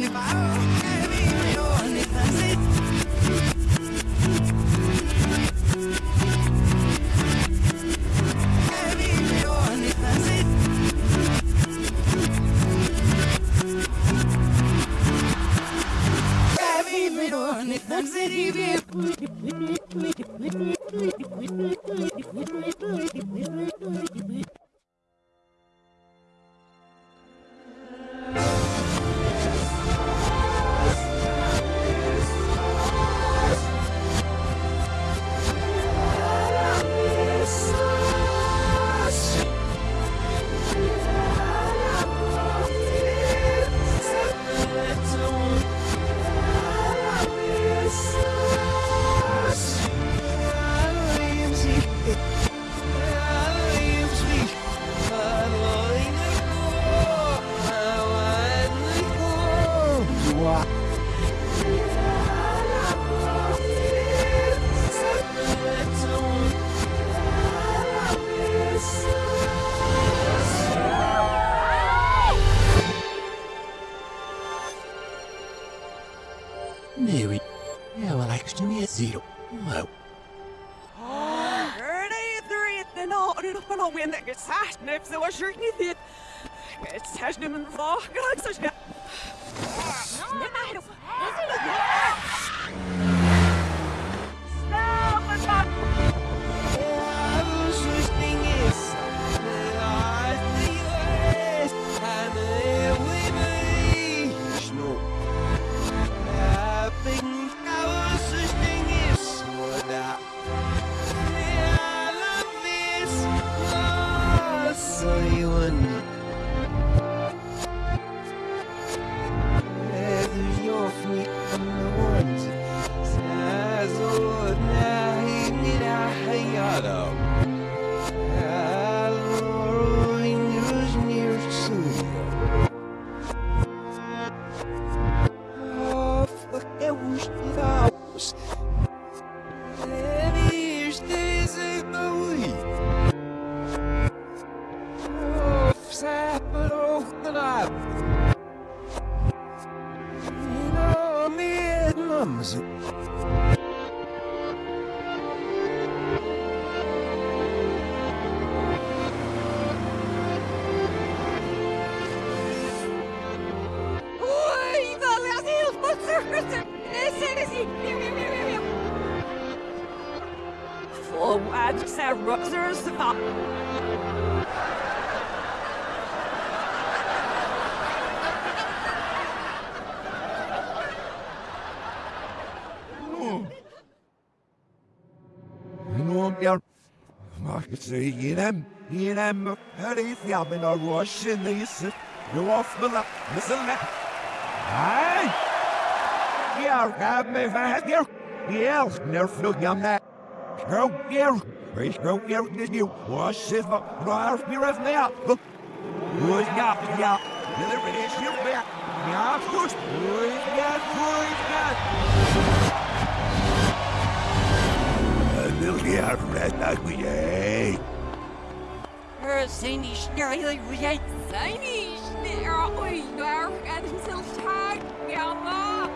If I thought. jag Markedsregeren gir dem her i fjammen og går kinneser. Råfmela, misselne. Hei! Jeg er med hver dag. Jeg er nærflugende. Kroger. Пришел Вашего размера. Кузня, я, решил я, я пусть, кузня, кузня. Миллиард лет огней. Seine Schnelle, jetzt seine Schnelle, ui, nach einem Tag, ja, ma.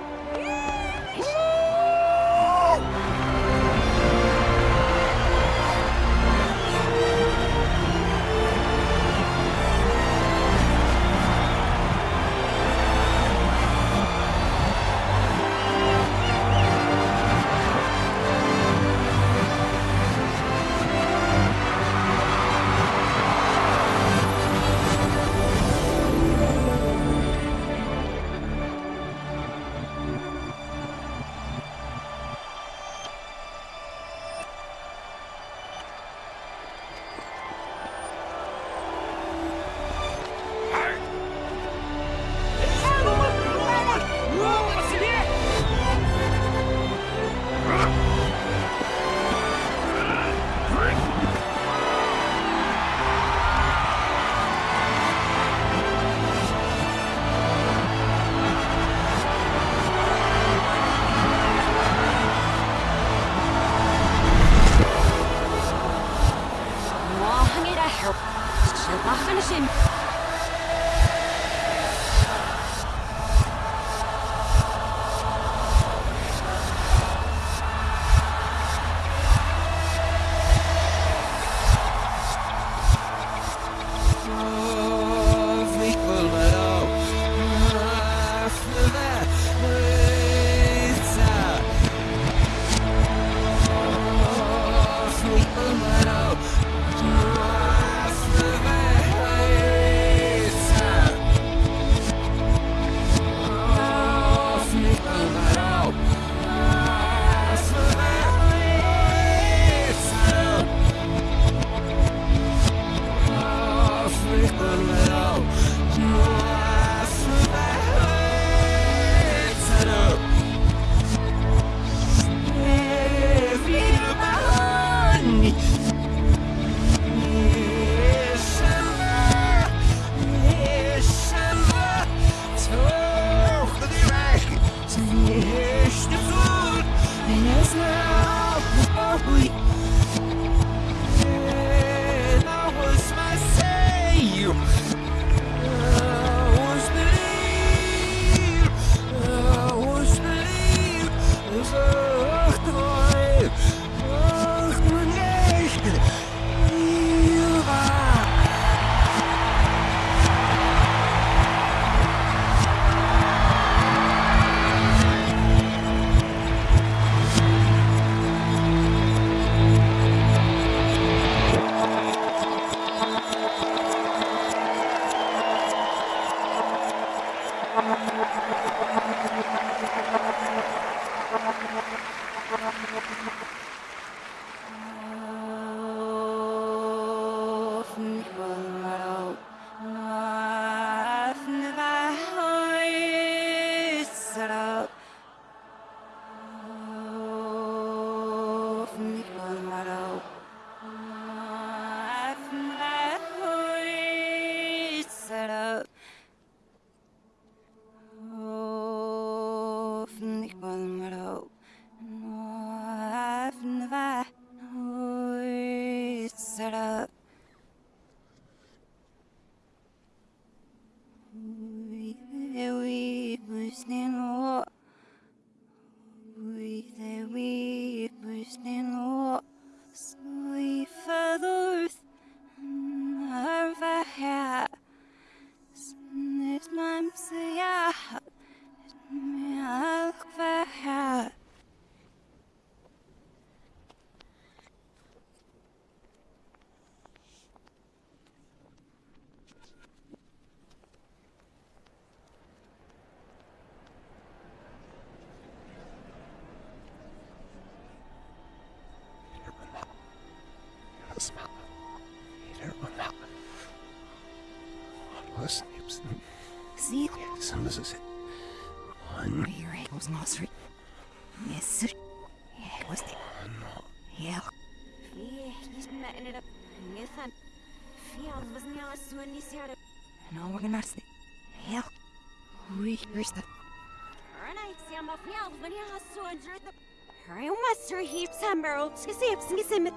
Summer, skisip, skisim.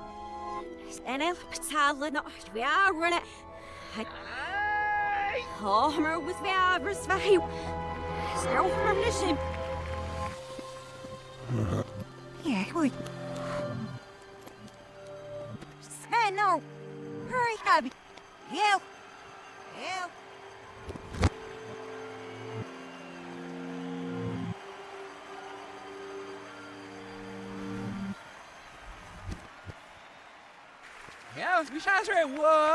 And I'll tell no, we are running. Oh Homer with the avers value. So, vi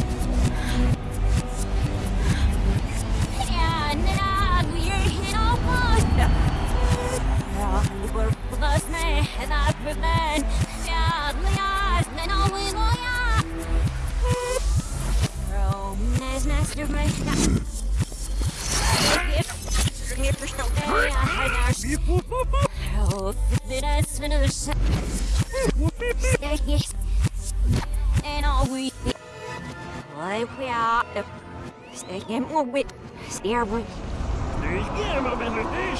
me. Er is zo'n. Er is wel. Dat is wel wallen. Johan, we snakken. Is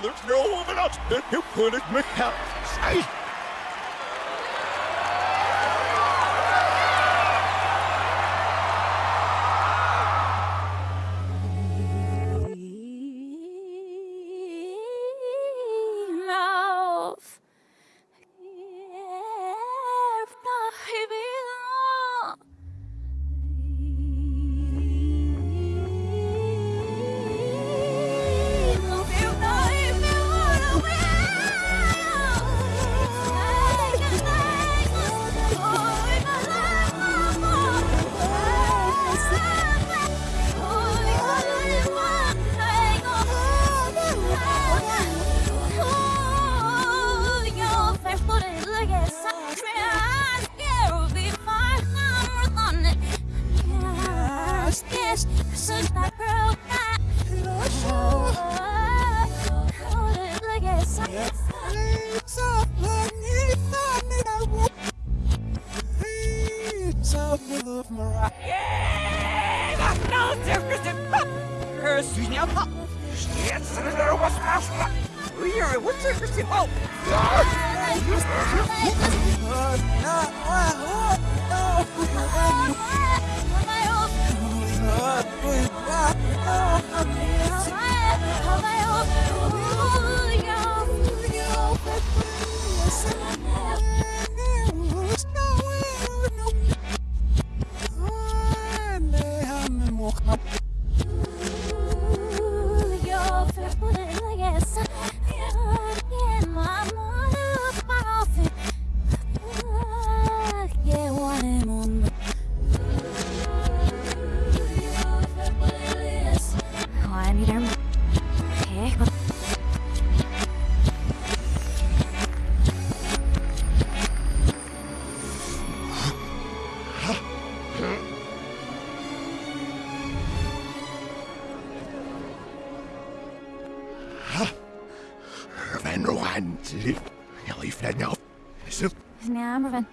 there's no one else that can put it me. prevent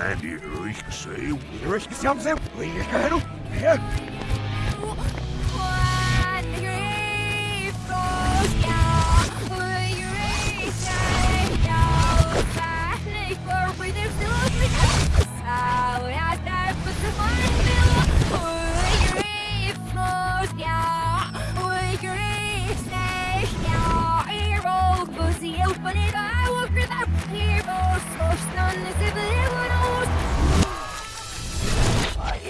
Andy, eu esqueci. Eu esqueci, eu esqueci.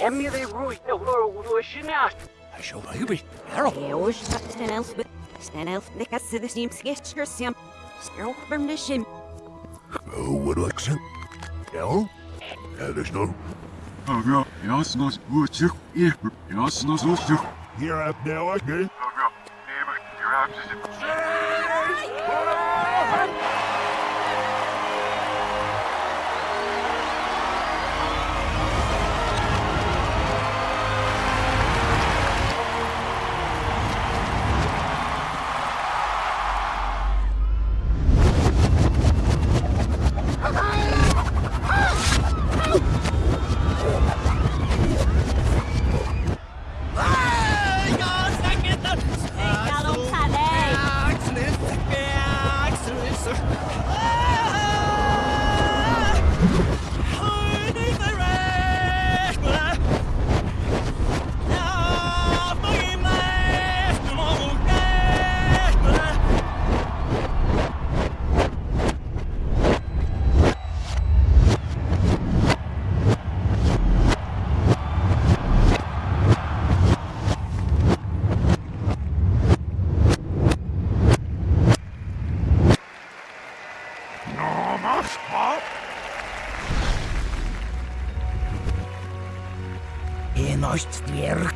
Emily the world was not. I shall be Harold. I wish that an elf, but an elf, the cast of the same sketch or some. Still what accent? Harold? That is no. Oh, yeah, yes, no, what you, yeah, yes, no, so, so. Here up? Oh, yeah, you're out.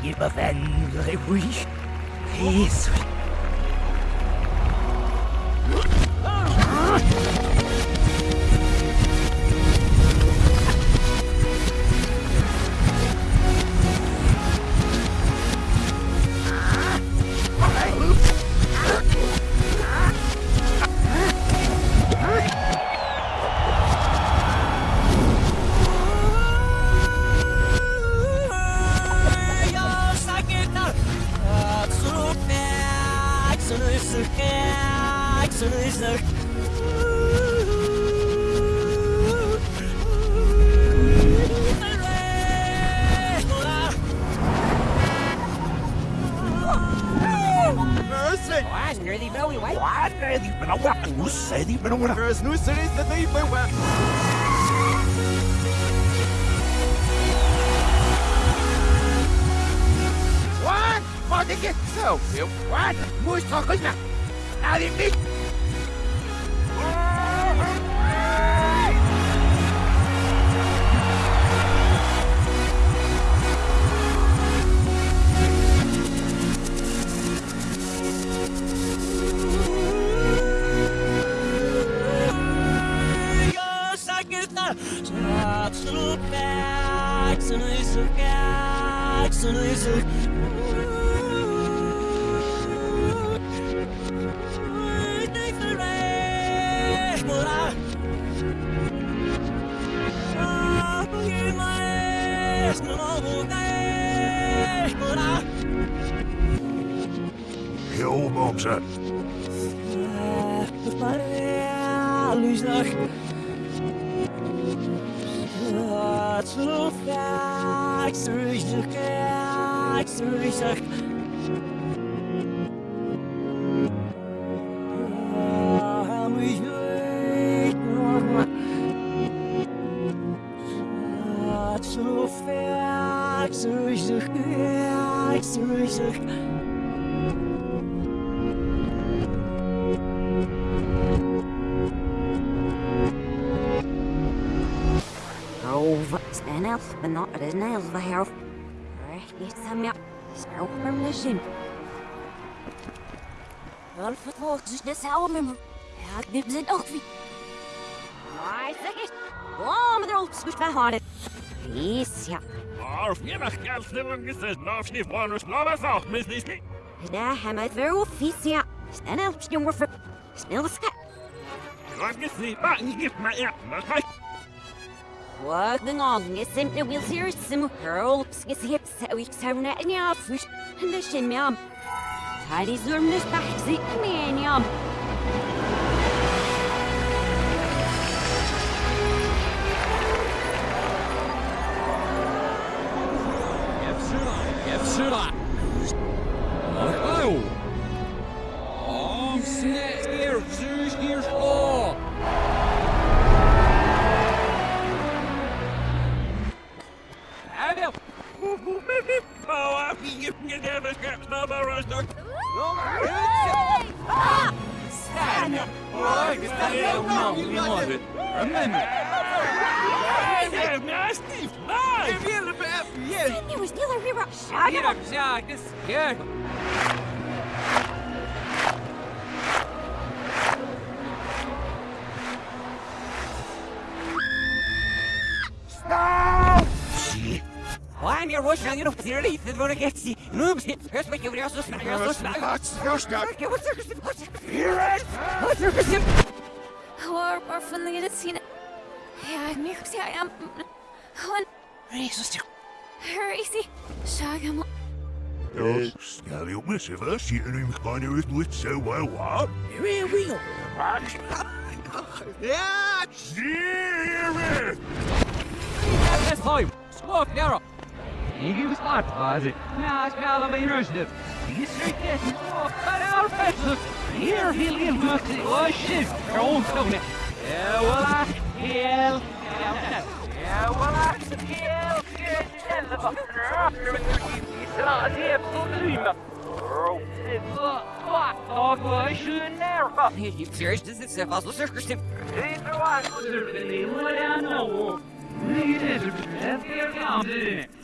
jemand anderer will. Jesus. Heel stan elf, but not an elf, I have. It's a map. Sparrow from the shim. Alf het woord is de salmem. Ja, ik neem zijn ook wie. Zeg eens. Oh, maar er ook switch bij handen. Yes, ja. Arf, je mag geld slimmen gezegd, nog niet voor ons, nog eens af, mis hebben we het weer op vies, ja. Stan elf, jongen, voor... Snel de skat. Wat gezien, maar je mij ja, maar hij. Wat de ngong is simply wil zeer sim girl. Is hier zo ik zou net niet afwisch. En de shim jam. Hij is bij zitten mee jam. Efsura. Oh. Oh, snap here, Stop! You know clearly the one gets you noobs here's what you also smell you're so smell That's your stuff. Okay, what's your what's your Here it What's your War war van de scene. Ja, ik merk ze am. Gewoon Jesus, crazy. Shagam. Skal jo med seg hva sier du ikke kan jo ut så hva hva? Real, real. Ja, sier That's fine. Smoke narrow. You was not was it? Nah, it's got a rushed. You straight there. But our best. Here he'll Oh shit. Don't stone it. Yeah, well I kill. Yeah, well I kill. You serious? This is a fossil circus. Mr. Pessoa, get out of your back. Here, Mr. Pessoa, here is the law. Mr. Pessoa, não sei o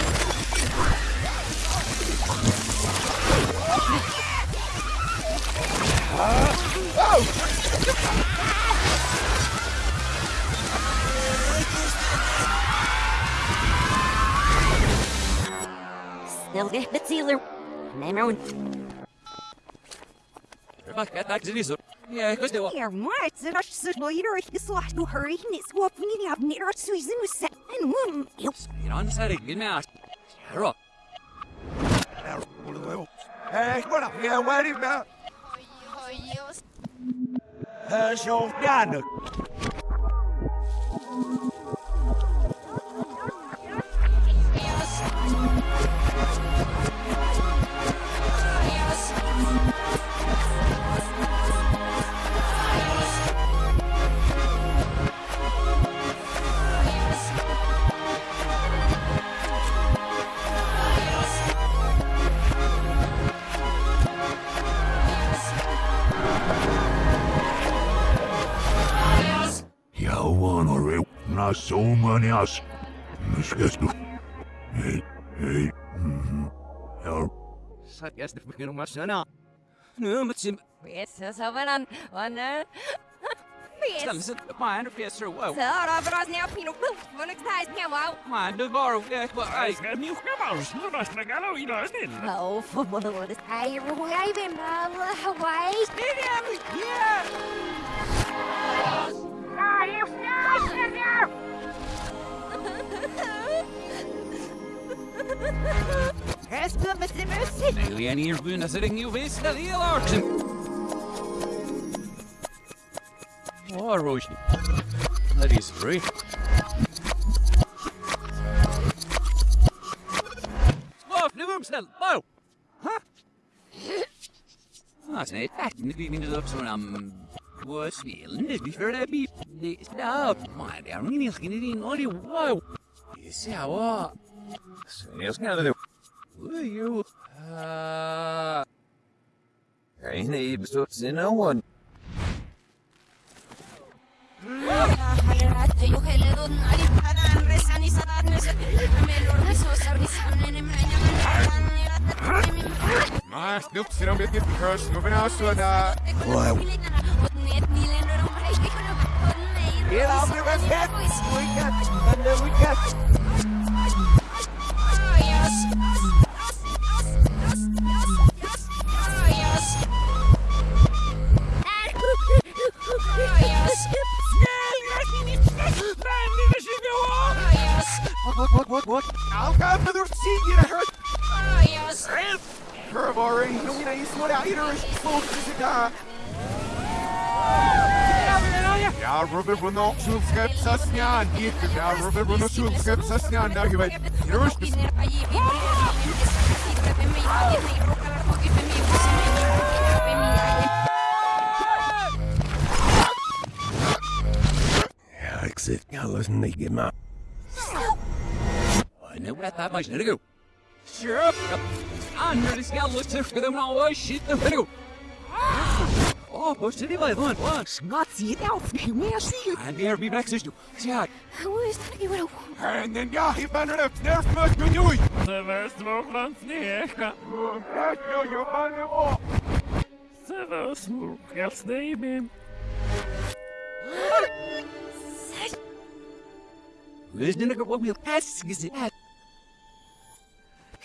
Never Yeah, because they were. Here, what? The rush is later. To hurry. It's what we need to near Susan was set and one. Get on the side, get me out. Shut Hey, what up? Yeah, what about? Uh, Ställ Yes. sig upp på en fes wow. Så då för oss när jag pinnar upp. Vad nu tar jag wow. Man, du var och jag bara Jag aj. ska mjuka mouse, nu måste jag galla i dag still. Oh, var det. Nej, jag vet inte. Hawaii. Resten med sin musik. Alien det är larsen. Åh, Roshi. That is free. Smart, nu umställ. Wow. Huh? Ah, sen är det faktiskt inte vi upp som en vad spelen det vi för det vi det stopp. Man, det är ingen det. Det ser jag det. You? Uh. Ain't he besluts in no one. Maar snoep zit een beetje first. Snoep en als we daar. Wow. Get off your. We got. And then we got. Nok sulskapsasnyan. Da, jeg vet. Rusk. Ja, ik zit alles niet in maar. I know what that much to go. Sure up. Under the skeleton for them all shit the video. Oh, push to the way one once. Nazi elf, meer zie And here be back sister. Yeah. Hoe is dat niet En dan ja, je bent er op nerf met me nu. Se vest våglan sneka. Ja, je bent er op. Se vest våglan sneka. Where's the nigga what we'll pass is it?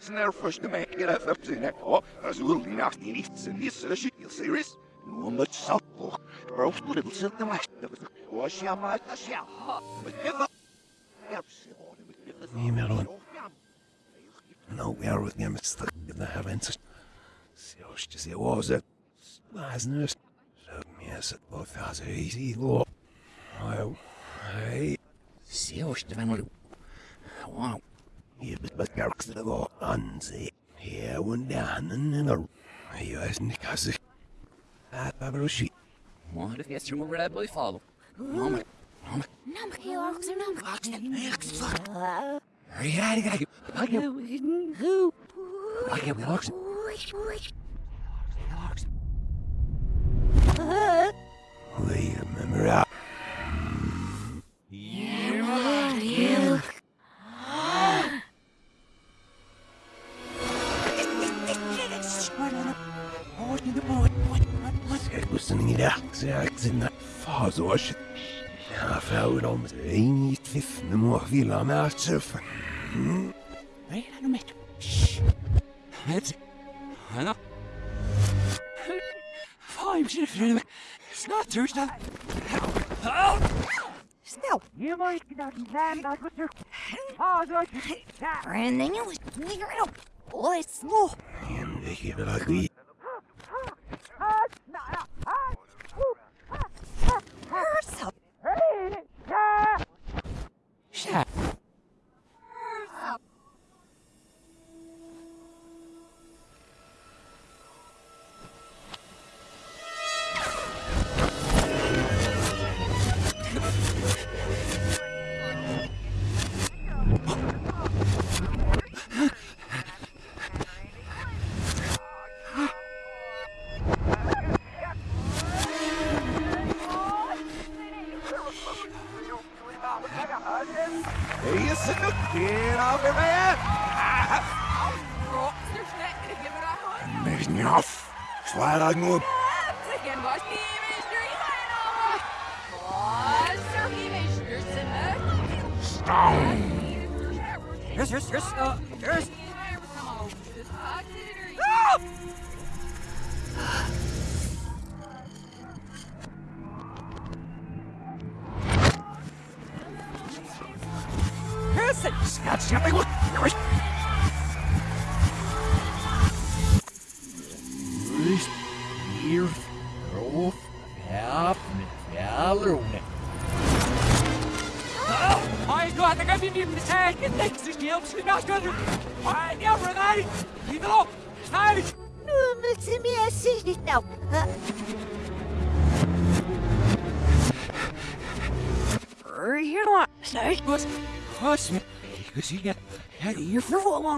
Snare first to make it up to neck. Oh, as will be not in it. And this is a serious? No much salt. Bro, little something like that. Was ya my shell? But give up. Niet meer doen. Nou, weer wat niet met in de heavens. Je ze was het. Was nus. Zo meer zit both as easy lo. Well, hey, See how the man Wow. hier bent met kerks de go aan ze. Hier en dan en er. Hier is niet kassig. Het babarushi. What if you through over that boy follow? Mama. Mama. Nam erg zo nam. Hurry, hurry, hurry. Back up. Who? Back up. Relax. We remember that. Kijk, we zijn niet echt. Zeg, that's branding is clear up. Oh, it's slow. En ik heb het agreed. Aragno.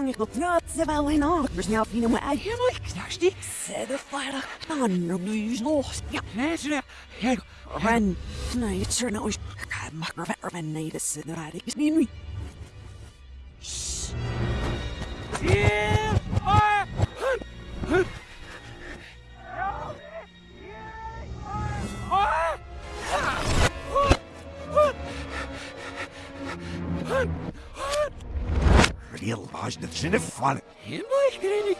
Sonja pratar väl en arbetsnabb inom ägarmarknadsdikt. de annorlunda. Ja, näsla. Ren. Nej, jag tror nog. Jag makkar värmen nej, det sänder här. Det är nu. Hunt! I. Sin if fun. Him like it.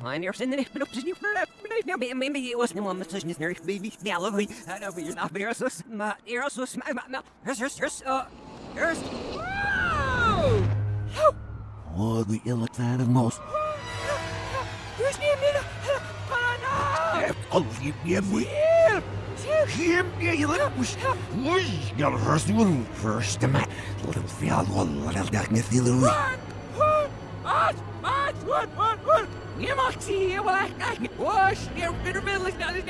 Han er sin rett opp til sniffer det. Men vi er også noe med sånn snør. Vi vi spiller vi. Her er vi er vi er så små. Er så små. Hørs hørs hørs. Hørs. Oh, the ill fan of most. Ni min. Pana. Oh, you give me. Him, yeah, you let push. Push. Yeah, first will first the man. Little field, little darkness, little.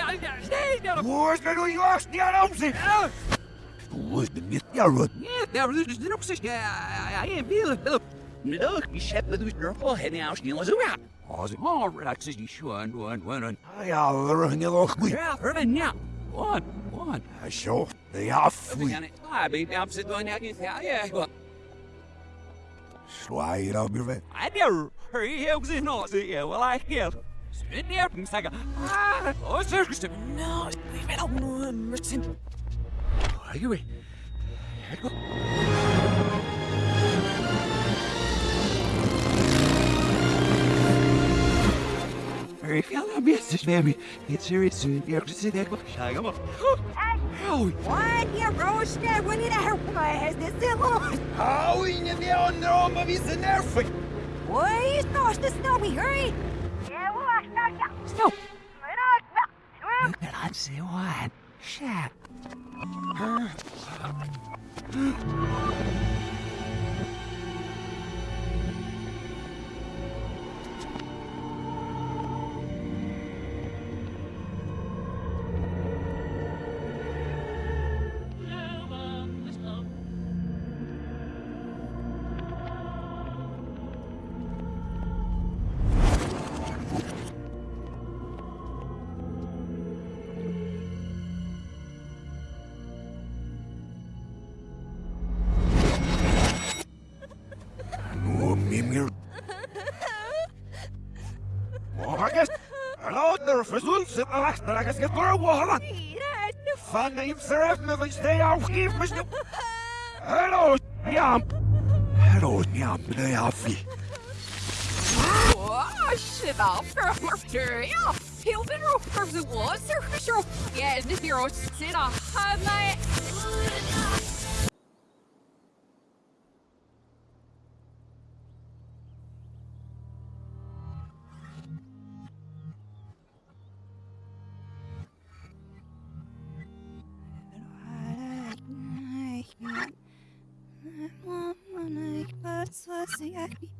I down stay down. Where's the New York State House? Where's the myth? Yeah, right. Yeah, there is no such I am feeling Philip. Look, said that was your whole head now still as a rat. How's it? All right, says you shun one one. I are in the look. Yeah, Irvin, now. One, one. I show they are free. Can it? I be opposite going out you yeah, yeah, well. Slide up your way. I never hurry helps in It's serious soon. You're to sit there. Shall I go? Oh, What? Yeah, roast that when it out head. This is long. How in the on the of his nerve? Why is not the snowy hurry? Stop. But I'd say what? Shit. Imserf me van stay aufgib mich. Hallo, ja. Hallo, ja, bitte ja, wie. Oh, shit yeah. Heel been rope for the was there for sure. Yeah, and if you're sit off, my Queen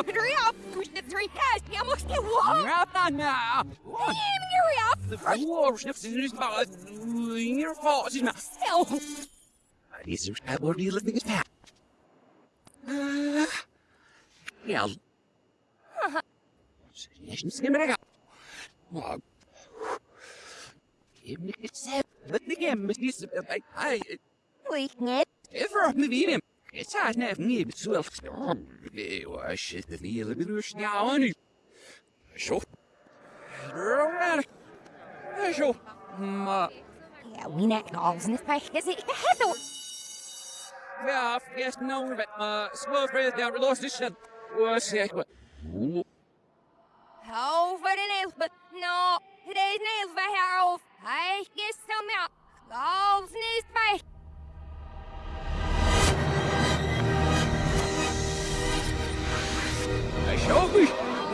up, bryr opp. Push three cast. Jeg må skje hva? You're up, not now. One. Kim, you're up. The four sniffs in his mouth. Your fault, his mouth. Still. These are that word you living is fat. Uh, yeah. Session skim it out. Well, give me a set. But again, Miss Nisa, I, I, Weaknet. ever me beat him. It's hard enough me, but so, I shit the knee a bit of now on you. So, around. So, ma. Ja, we net this place. Is it? Hello. Ja, yes, no, but, uh, small friend down, we lost this shit. What's that? What? Over the nails, but no. Today's nails by Harold. I guess some out. Calls in this place. I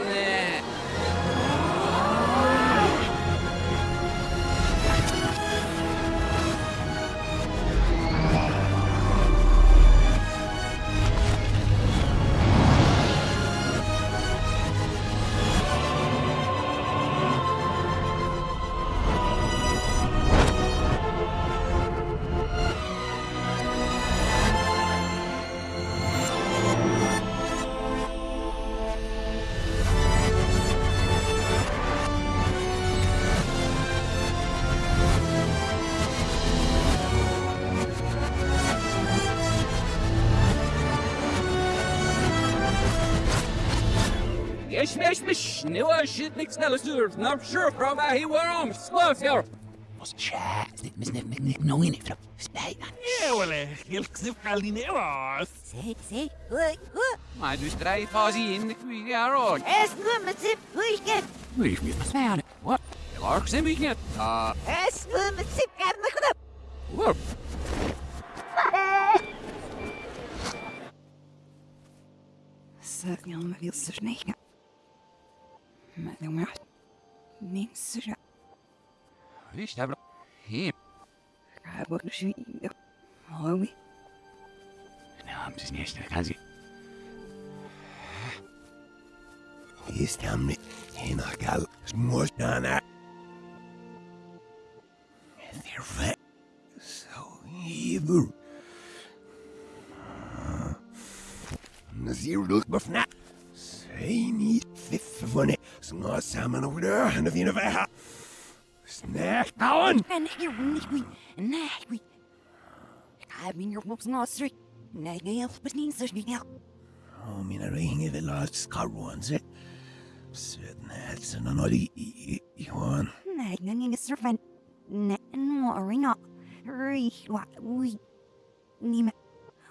sure from här he were om. Slöf jag. Måste chat. Miss nick nick nick no in it. Stay. Ja, well, helt knippt in i oss. Say, say. Oi, oi. Maar du strijdt pas in de kwie ja rood. Es nummer Weekend. Leef me maar staan. Wat? Lark zijn we niet. Ah, Es nummer zip. Heb me gedaan. whoop. Sög jag om vill så snäcka. Men de är... Min syrra. Visst är bra. Hem. Jag borde svina. Har vi? Ja, precies nästa kanske. يستعمل هنا قال مش انا ثير so evil نزير لوك بفنا I need fifth one. Small salmon over there, and the you never. Snack, Alan! And here we snack we. I mean, your books not straight. Nagel, but needs such thing out. I mean, I ring it a lot, scar ones it. Certain that's an another one. Nagel, a servant. Net and watering up. Reach what we. Nima.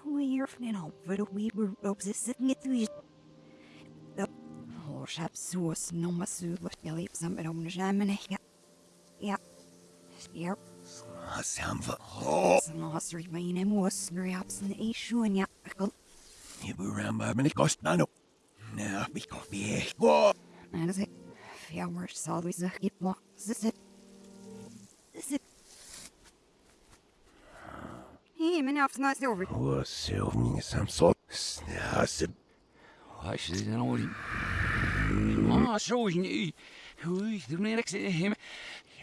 We're from finna, but we were obsessed with it suvart, jag vet som är om det men jag... Ja. Ja, Samfa. Oh, snasrig med en mås, när jag absen i sjön, ja. ni bor ramma men det kostar nog. Nej, vi kan be. Gå. Nej, det är... Jag var så vi så hit på. Så så... Så... Hej, men jag får snart över. Åh, så min samsol. Snäse. Vad är det nu? Ah, så ni. Ui, du menar inte hem.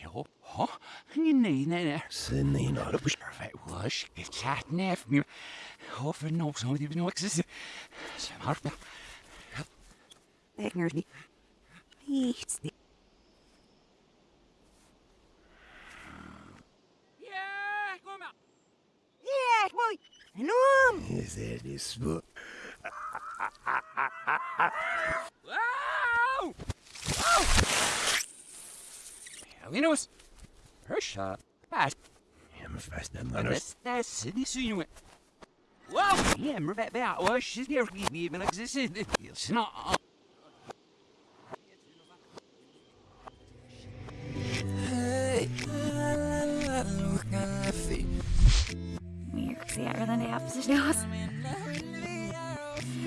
Jo, ha. Nej, nej, nej. Sen in och er på Perfect. Wash, get chat nef me. Hofer no, so you know exist. Smart. Det är ni. Hit. Ja, kom här. Ja, boy. Enorm. Is det det så? Wow! Wow! Ja, vi nås. Hörsha. Fast. Ja, men fast den andra. That's that's the sinu. Wow! Yeah, mer bet bet. Well, she's there for me even exist. It's not. Mer ser den är absolut. Vad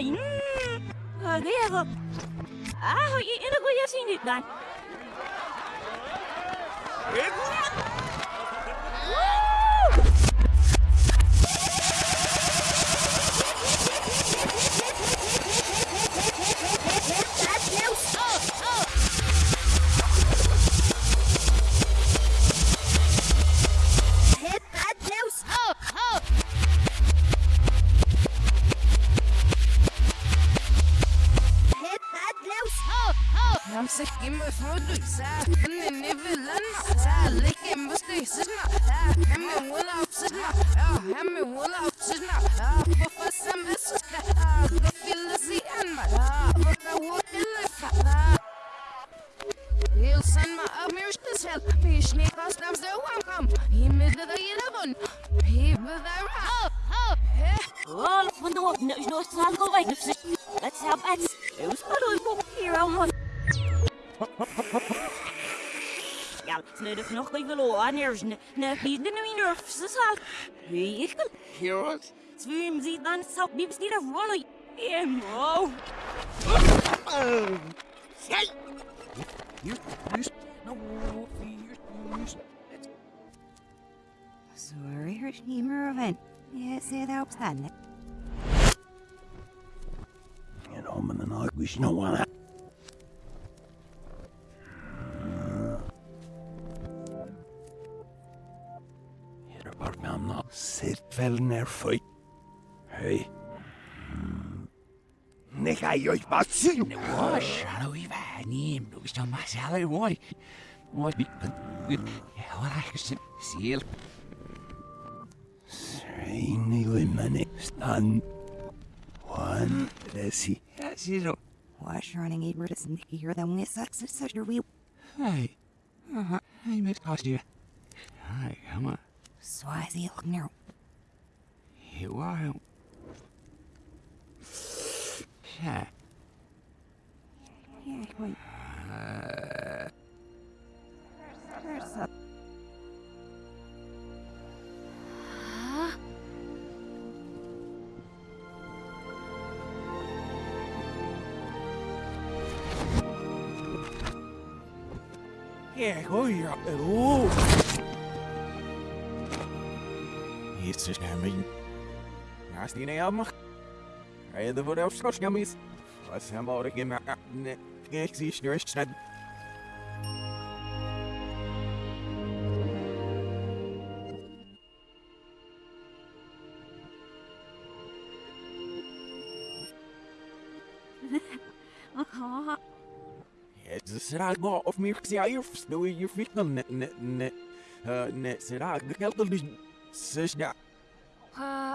Onja, onja. Är det strofer i det word? Snel de nog bij velo aan nerves. Ne, niet de nieuwe nerves, dat zal. Ik kan. Heroes? Zwim ziet dan zo niet niet af rollen. En wow. Hey! You, you, no, you, Sorry, her schemer event. Yes, det er oppstandende. You know, men den har ikke noe av det. You've had him, but we still my salary, why? What? Yeah, well, I can see it. Reini limmani. Stand. One. Lesi. Yes, you know. Wash running eight words and hear them with such and such a wheel. Hey. Uh-huh. Hey, Miss Costume. Hi, come on. Swazi now. You are. Yeah. Yeah, wait. Uh, There's a. Yeah, go here. Oh. It's just I mean. Nasty name. I had the vote of scotch gummies. Let's have all the game. Exist, you're sad. Uh-huh. Het is raar maar of meer ja je versnel je fiets dan net net net eh net ze raar de geld dus zes ja Uh,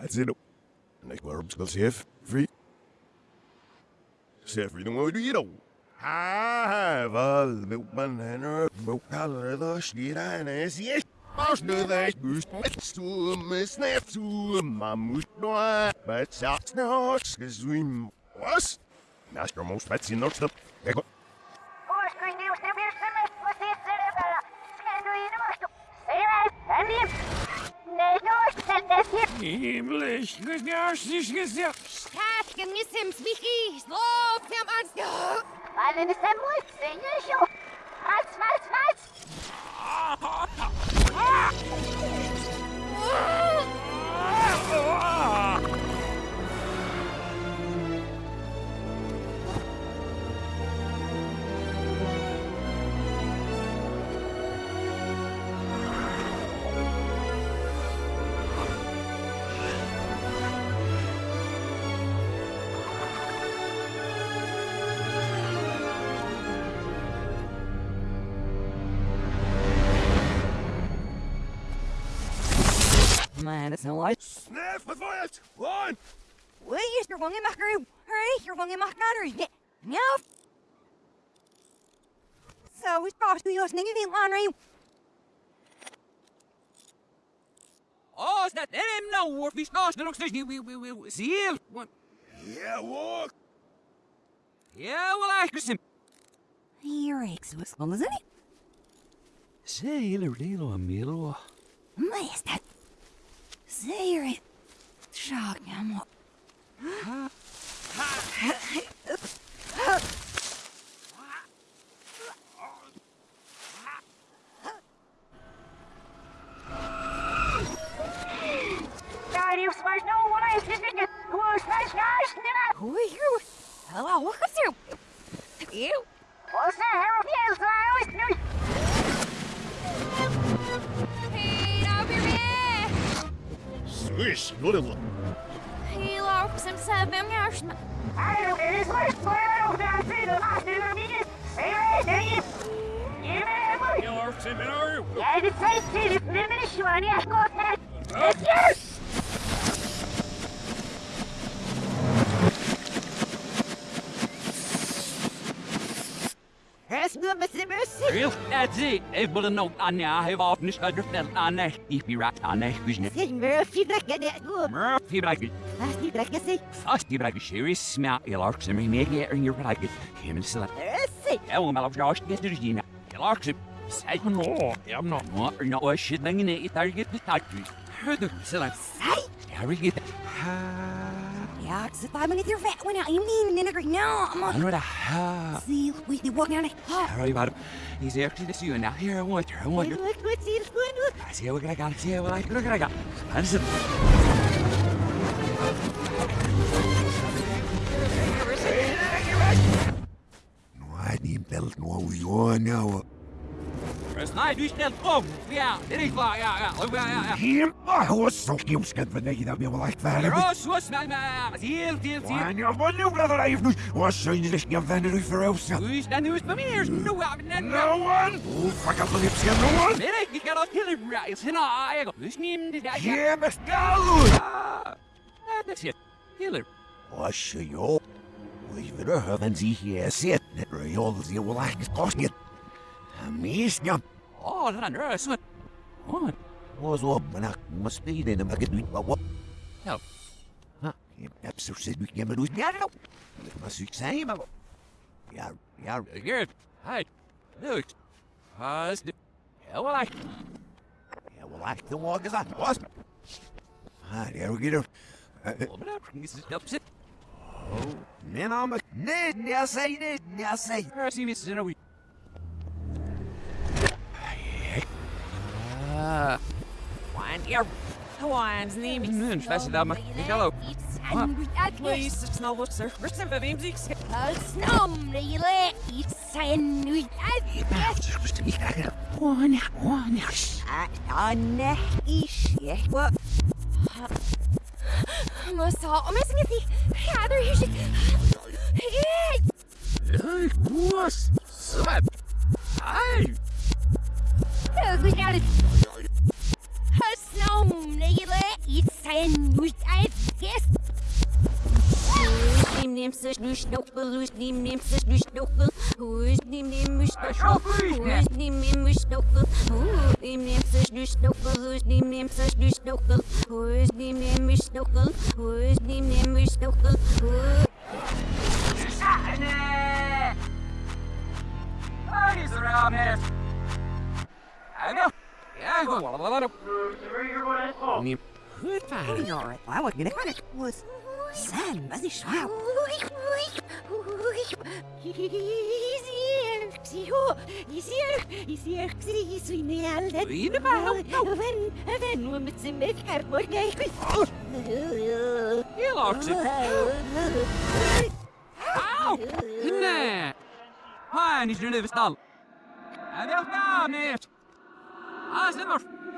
That's it. Next verbs go safe free. Safe free want to you know. Ah, vel, vil man henne, vil kalle det skirene, sier Mars nu det gust, stum, snap stum, mamus noa, but sats no, skal swim. Was? Master most fats in north stuff. Jeg går. Himmlisch, gnaschlich gesagt. Staat, genießen Michi, so firm an. Weil es der Mut singe ich. Was, was, was? Ah! Ah! Ah! Ah! ah. ah. Light. Sniff with Wyatt! One! Wait, you're going in my crew. Hurry, you're going in my country. No. So it's probably us nigga the laundry. Oh, it's not them now, or we start the next we we we we see you. Yeah, walk! Yeah, well, I can Here, ex was well, isn't it? Say, eller det är Milo. Mest that. Säger det. Shock, I'm up. Who are you? Hello, what's your... You? What's that? Harold? Yes, I always knew. Me. Swish, little. Hey, Laura, some seven years. I don't know, it's like, I don't know, I see the last two of me. Say it, say it. You remember? You're jag ska ta ett ljus! Häst nummer semusi! Real, that's it. Everybody know on there, I have often understood on there. If you right on there, business. Sen Murphy bräcker det gå. Murphy, like it. Fast ni bräcker sig. Fast you like a serious smart, you larks, and make it in your like it. Him and select. Rössi! Ja, well, my Josh gets to the Gina. You larks it. Say, no, I'm not. What, or not, what shit, thing in it, I get the factory. Heard the select. Say! Harry get. Ja, så tar man inte rätt when I mean in a no, I'm I on. know the ha. See, we did walk down it. Harry about it. He's actually to see you now. Here, I want her. I want Look, her. look, look, see, look, look. I see what I got. I see what I got. Look what I got. Listen. No, I need belt no we on now. First night, du ställt om. Ja, det är klart. Ja, ja, ja, ja, ja. Him, ah, hur så skimskad för dig där med like that. Ross, what's my man? Heel, heel, heel. Why you want you brother life nu? Vad syns det ska vända dig för oss? Who's the news for me? There's no one. No one. Oh, fuck up the lips, no one. Inte kallat till rise. Hina, jag går. Who's name? Yeah, skall. Ah, That's it. Healer. Vad ska jag? Vi vill höra en sig här sett när det görs ju väl inte kostet. Amiska. Oh, den andra är så. What? Vad så men jag måste bli det när man kan ut vad. Ja. Ha, absolut ser du kan du ja då. Det var succé men. Ja, ja. Good. Hi. Look. How's the... Ja, well, I... Ja, well, I don't walk as I was. Ah, there we get her. Oh, but I'm... This is upset. Men om nej, jag säger det, jag säger. I see Mrs. Inouye. One here. One's name is... Fast that much. Hello. Please, it's not what's there. Where's the Party's around here. I know. Sen, was ich schwach. Psycho, ich sehe, ich sehe, ich sehe, ich sehe, ich sehe, Wie de bijl? Wenn, wenn, we met z'n met haar morgen. Heel hard. Au! Nee. Hij is er nu stal. Hij wil gaan, meneer. Ah, zit maar.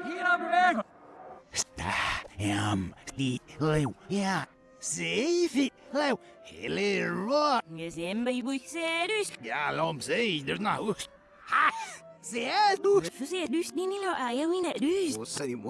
Hier aan bewegen. Jam, die leeuw, ja, zeven leeuw, hele rood. Je zijn bij boei serieus. Ja, lom zei, er nou. Ha, zeer doet. Verzeer dus niet niet lo ayo in het dus. Wat zei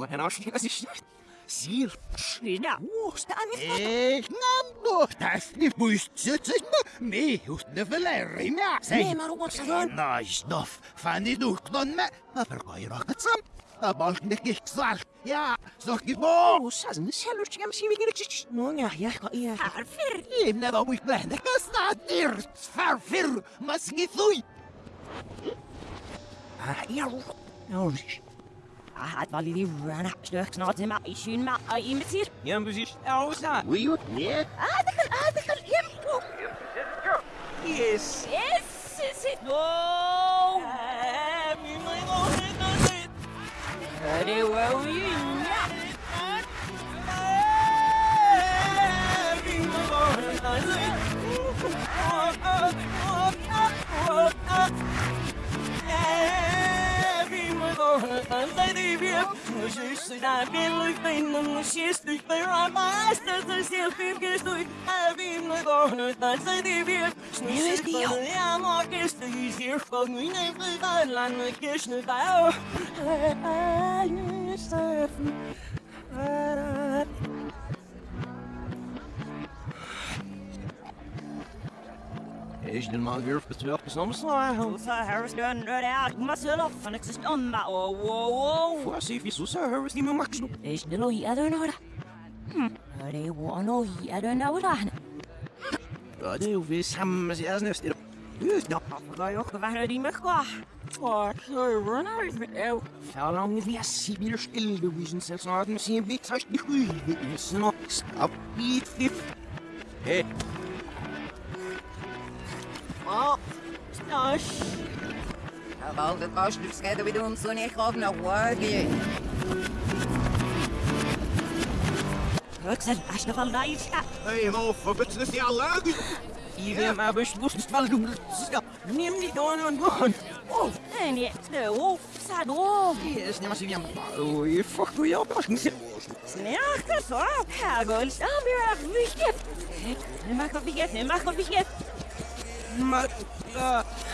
die moe en als je als je Zier, Dus nou, hoe staan we? ik nam nog, dat is niet moest zitten, me, hoeft de verleiding, ja. Nee, maar wat is dat? Nou, stof, van die doek dan me, maar kan je nog het sam. Dat was niet zwaar, ja, zo gewoon. Hoe zei ze? Zelfs je misschien weer iets. Nou ja, ja, ja. Harfer. Je hebt net al moet blijven, ik sta hier, vervir, maar schiet doei. Ah, ja. Nou, Ah, het was die rana. Stuk snart in mijn schoen, maar je met hier. ja, precies. Ja, hoe staat? Wie hoort niet? Aardigen, aardigen, ja. Yes. Yes, is it? No. Hadi wou je Is de man weer verteld soms nou? Harris done right out myself and it's just on my oh whoa whoa. Voor zie je zo zo is niet meer makkelijk. Is de looi I don't know. Hm. Hadi wano I don't know what I Ja, det är ju samma sak nästan. Just då. Ga je ook gewoon die me qua. Wat, run out met jou. How long is the Sibir still the reason since not the same bit such the hui. It's not stop eat fifth. Hey. Stash. About the cost of scatter with uns und ich auf nach Wagi. Ruxen, als je van mij staat. Hey, ho, for business the Allah. Even my bush bush spell do. Neem die door en gaan. Oh, en je, de wolf staat op. Yes, neem maar zien. Oh, je fuck hoe je op. Sneachter zo, Hagel, staan weer af, wie skip. Mag wat vergeten, mag wat vergeten. Maar, uh, Dan weer wie skip.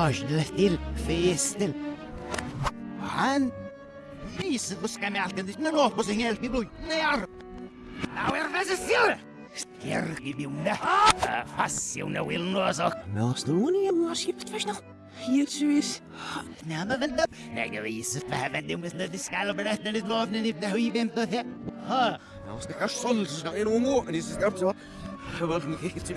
Spetsefnölse, hinörsle till, festel. Han Vis vad ska jag alkan det nå på sin hjälp i blod. Ner. Now är det så silla. Stärki bjunda. Hassiuna vill nå så. Melstone, jag måste skippa först nu. Helt seriöst. Nej men vänta. Jag visar för här vänta om det ska berätta det lovna ni det hur vänta här. Ha. Jag ska kanske sålt så är nog må, men det ska så. Jag var inte till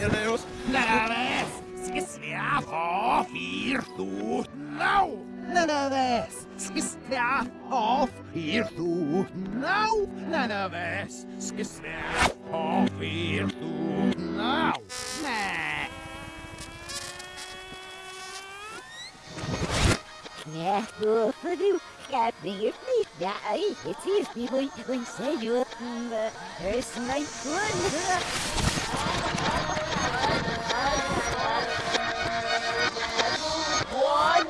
mer oss. Naves. Ska svea på fyr du. No. Naves. Ska svea på fyr du. No. Naves. Ska svea på fyr du. No. Nej. Ja, hvorfor du skal blive lidt der ikke til, vi vil ikke se jo, høres mig kun.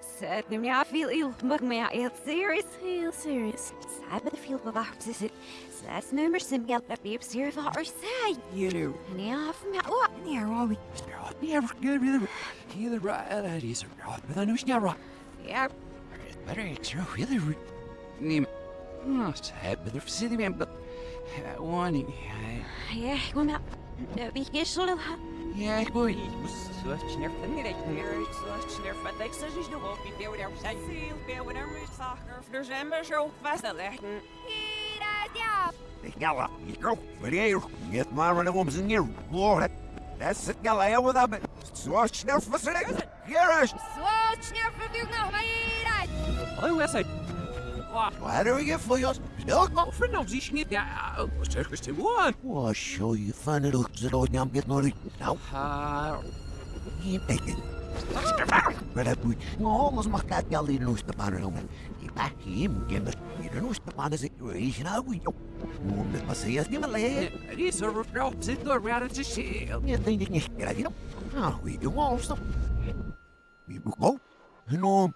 Said me, I feel ill, but me, I feel serious, feel serious. Sad, but I feel about this. That's number some help that be serious for our side. You know. And yeah, from that, what? There are we. Never good with the Either right, that is right, but I know it's not right. Yeah, Better it's your really right. Nim. Oh, sad, but they're sitting me, but. One, yeah, kom out. Vi ska slå yeah, boy. Such nerf the minute, near such nerf, but like such is the wolf, you do whatever say. Seal, be whatever is soccer, there's amber show, fast a lechten. Galla, you go. But here, get my run homes in your Lord. That's it, Galla, I with them. Swatch nerf for select. Here is. Swatch near for you now, my Oh, yes, I. Why do we get for yours? Still go. For no, sie schnitt ja, circus to one. Well, show you fun it looks at all I'm getting on it. Now, Ah, you take it. Maar dat moet alles mag dat wel in ons te pannen om. Die pak hem ken dat hier in ons te pannen situation nou we. Moet met maar zeggen niet meer leer. die is er op zit door waar het is. Je denk ik niet krijg je dan. Nou, we alles toch. Wie moet go? Enorm.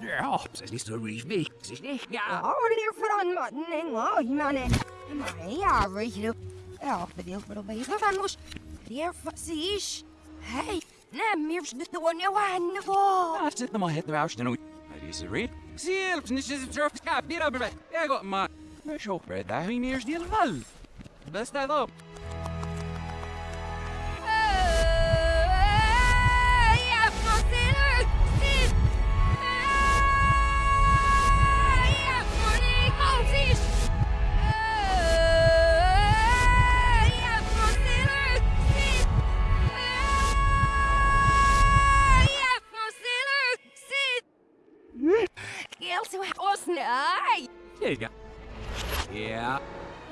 Ja, ze is niet zo richtig. Ze is niet, ja. Order från mannen, oj mannen. Ja, weet je Ja, det är för att visa fan mos. Det är precis. Hej, nej, mer snutt och nu han på. Ja, zit nog het eruit nu. Het is er weer. Zie je, het is een surf kap, hier op bed. Ja, goed, maar. Maar zo, daar ging eerst die wel. Best dat op. Så här. Ås nej. There you go.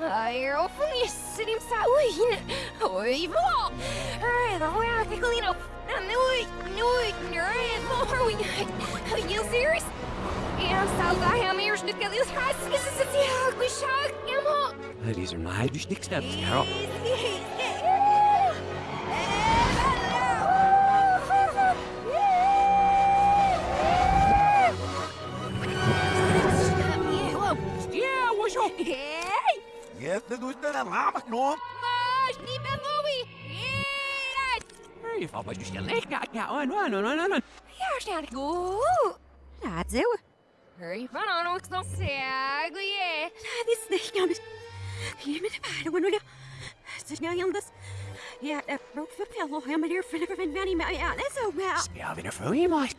Ai, eu fui sim saúde. Oi, vó. Ai, da hora que colino. Nui, nui, nui, vó. Are you serious? Jag sa det här med just nu ska det här ska se så jag går sjuk. Jag må. These are my stick steps, Carol. The doet er ramak no. Mas, niet meer Louis! Hier! Je valt maar dus je leg. Ja, ja, oh, no, no, no, no, no. jag ska gå. That's. Hurry, van aan ook nog zeggen, je. This thing, I'm. Give me the bad one. Så jag gör det. Ja, jag broke för pillow. Jag är där för never been many. Ja, det är så bra. Ja, vi är för i mig.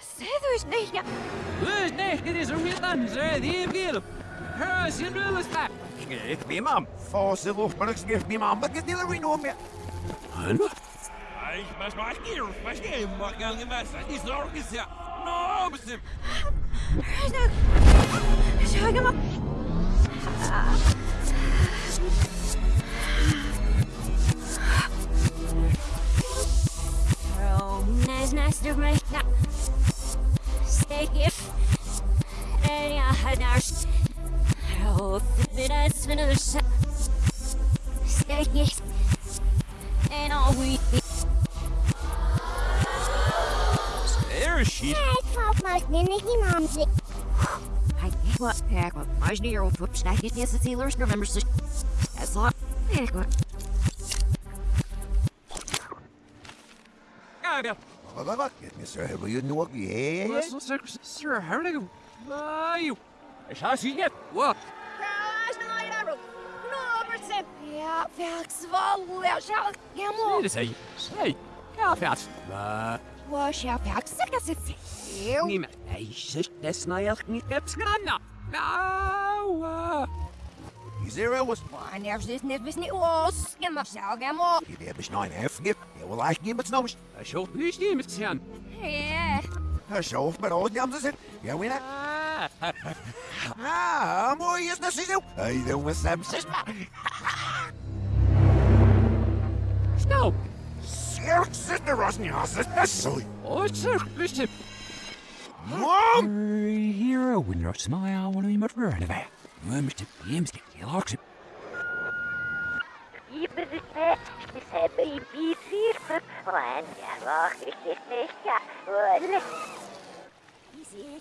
Se du snygga. Dus nee, dit is een real answer. Die veel. Hör, sin rulle smaak. Get me mom. Fase vår man ska get me mom. But get the we know me. Ay, mas mas hier, mas hier, maar kan je maar zijn. Die zorgen ze. No, besim. Så jag må. Oh, nice, nice. master my now. Stay here. And I had Oh, the us finish. And all we. There she. I my. I what? Heck, what? I should hear what I get yes, the sailors remember. That's all. Heck, what? Ah? Mr. Yeah? Wat is er? Sir, how do you? Ah, you. Ich hasse. What? Ja, fährst. Ah, Was, ja, Felix, sag das jetzt. Eu. niemand. Ich ist das neue nicht jetzt genannt. Na, Is there a was? Man, er is net wist niet was. Ja, maar zou, ja, mo. Je hebt eens nine half gif. Je wil eigenlijk niet met snows. Ich schau nicht die mit Herrn. Ja. Zo, maar ooit jam ze zit. Ja, wie net? Ah, mooi is dat zo. Hey, dan was hem zes maar. Schnau. Scherk zit er als niet als het is zo. Oh, sir, listen. Mom! Hero, when you're smile, I want to be much better than Mr. James, he locks it.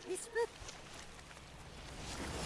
Whoa,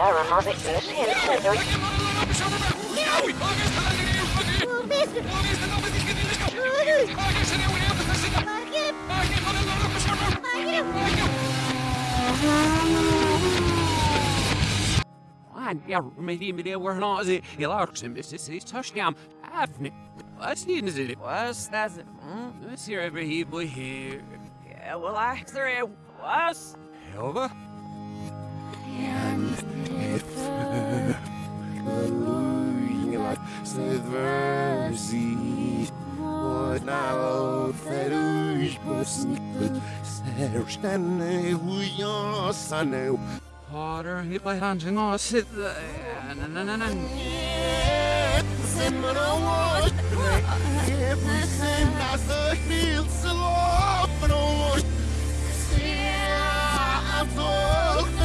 Yeah, I. Oh, mister. One, yeah, maybe maybe we're not the larks and this. Afni. Is it? Was het? Hm? Let's hear every boy here. Ja, wel achter. Was? Over. Harder, hit by hunting or sit there. Na na na na. Sure, help me, eh? Well, eh? well, Laat me weep, laat me maar het aan. Ik weet weer niet van ik. Ja, wel, hij.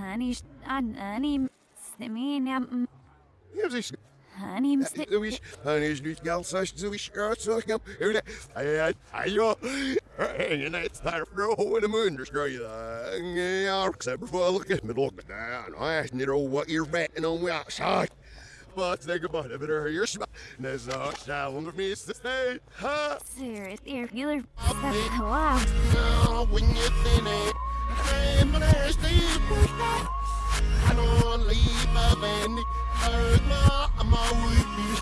Honey, ah, honey, stimmy, um, Je hebt Honey, Mr. Louis, han is niet gans als Louis Schurzorgam. Hij jo. En het daar vrouw in de munder schrijf je. Ja, ik zeg bijvoorbeeld met ook aan. Hij is niet al wat hier bij en om ja, saai. Wat denk about it, er hier sma. Nes zo, zou onder me is te staan. Ha. Sir, irregular. Wow. Now when you think it, I'm gonna stay pushed I don't leave my band. Hurt my, I'm always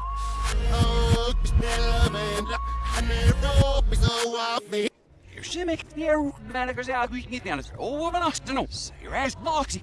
Oh, still band. I never be so happy. Hier sim ik weer ben ik er zelf niet aan het overnachten nog. Hier is Boxy.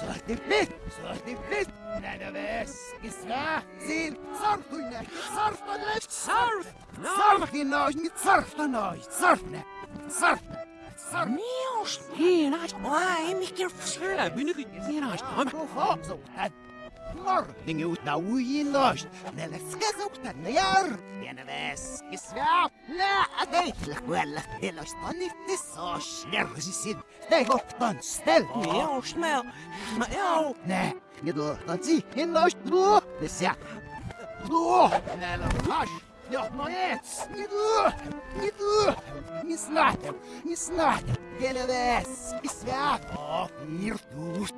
Svartniflis! Svartniflis! Nedoves! Gisla! Zil! Sarfuna! Sarfuna! Sarf! Sarfina! Sarfuna! Sarfuna! Sarfuna! Sarfuna! Miraç! Miraç! Ay mikir fısırla bünük! Miraç! Miraç! Miraç! Surfing in ours during thing. Ja, hij wil een smaak wel. Daar de leer, vrouw, de brefje daar zit het. Nee, nee, Max,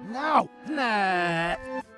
nou, Max, hij is niet vallen. En wat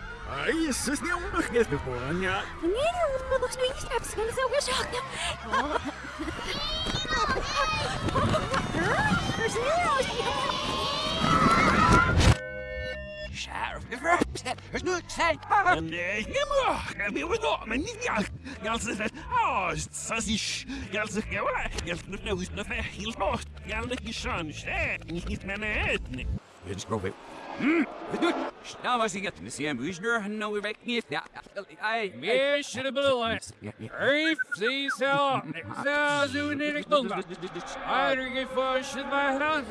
ja. Nee, looks like steps gonna so we're shocked. There's Sheriff, er is nu tijd. Nee, helemaal. Ik wil nog, maar niet ja. Ganz is het. Oh, sassisch. Ganz is ja, ganz is nou is nog heel nog. Ganz is schon. Niet niet mijn het. Dit is Nou was het. Misschien Bushner, nou weer weg niet. Ja, hij. Meer shit op de lijst. Rief, zie zo. Zo, zo in de stond. Eider get for shit by hand.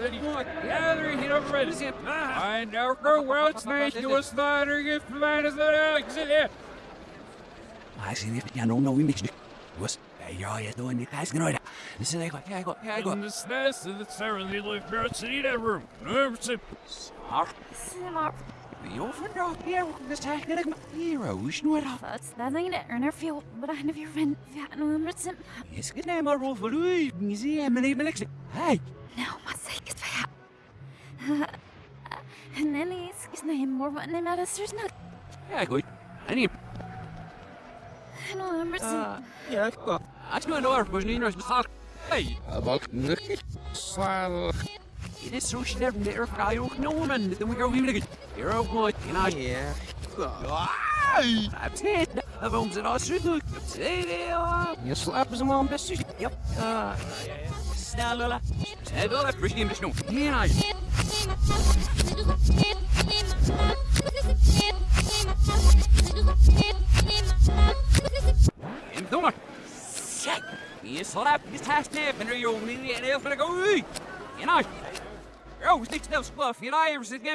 Eider hit up red. I know for world's night you was spider get for mine as the exit. Hij is niet. Ja, nou, nou, wie mix. Was. Ja, je doet niet. Hij is genoeg. Dus ik ga, ja, ik ga, ja, ik ga. And the snest of the Sarah Lee Life Birds in that room. Never sip. Smart. We overdraw here. This is like my heroes. No, That's that thing that earner feel, but I never been fat no Emerson. Yes, good name, our for Louis. Museum, and even Alexi. Hey. No, my sake is fat. And then he's his name more but name out of there's not Ja, goed. En hier. no Emerson. There's the snow get the worst one. Hey, what? Earl, skin out if I was night as it a henna. Ah, ik heb er snel van de webrol voor. Man, look, zien we de guys steps and what's developed and help schieten. Oh, is dan ook naar apps. Is dan ook wel van Oh, wat een apps. En elke rol zou flyers develop yet say. Hmm. Yeah, instead. Ah, maar research net over Vegas. Rol, skis je hebt skis in meer van die just anders chat is heel fijn is hoor. Zeg gal zo hier ooit. Dat is Said like this. Yeah, most things. Oh, skipper. Bra, ui, tørs. Oh, really? Yeah, boys, that ah. Er de sur? Hva sjaver åtse? Hva sier skjøyne? Kvit skrokker. Bamse gemmes gjerna åpang etter fri hva vi skjøt gubbene.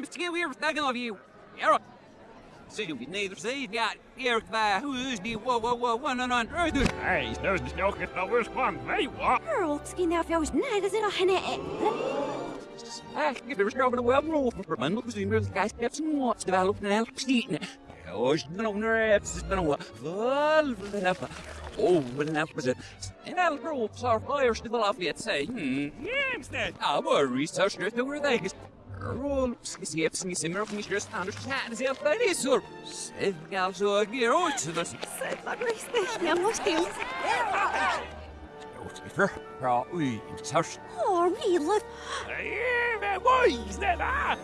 Roksera! Stay right, guess not at the worst. Give me the key where thanks to the other Slår for honest still out. First day, their eyes was circuit there. Oh, you could grow with it. It's the ball of everything. It's in the big gives the rest of the jazz. I get the ball out. I have no. Uh, there you go. Say, we can. You wish next is no back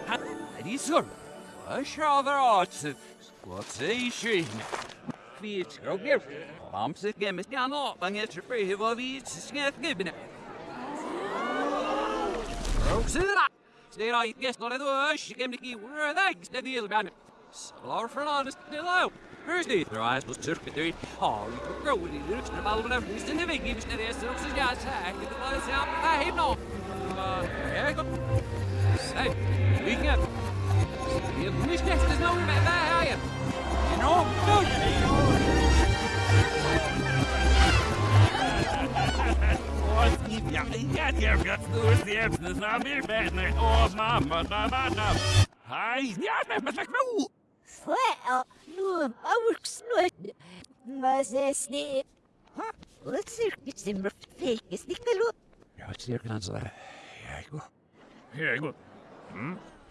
there, are you? You know, no. Ja, ja, ja, ja, du die hebt het nou weer bij me. Oh, mama, mama, mama. Hij, ja, met me knul. Well, no, I works not. Mas este. Let's see, it's in my fake. It's the color. Ja, het is hier kan ze. Ja, ik wil. Ja, goed. Moest ik net. Speciaal, je schif spelen rennen. Roof je dimmer. Rwan, on rak gan ka mak ko vi fe ko i bro so es di learn am muy fra me. What is now don't believe this is ja. I not what do this so stay what all is the lost. I should help mine now. No chef ni dal nu an. Why should not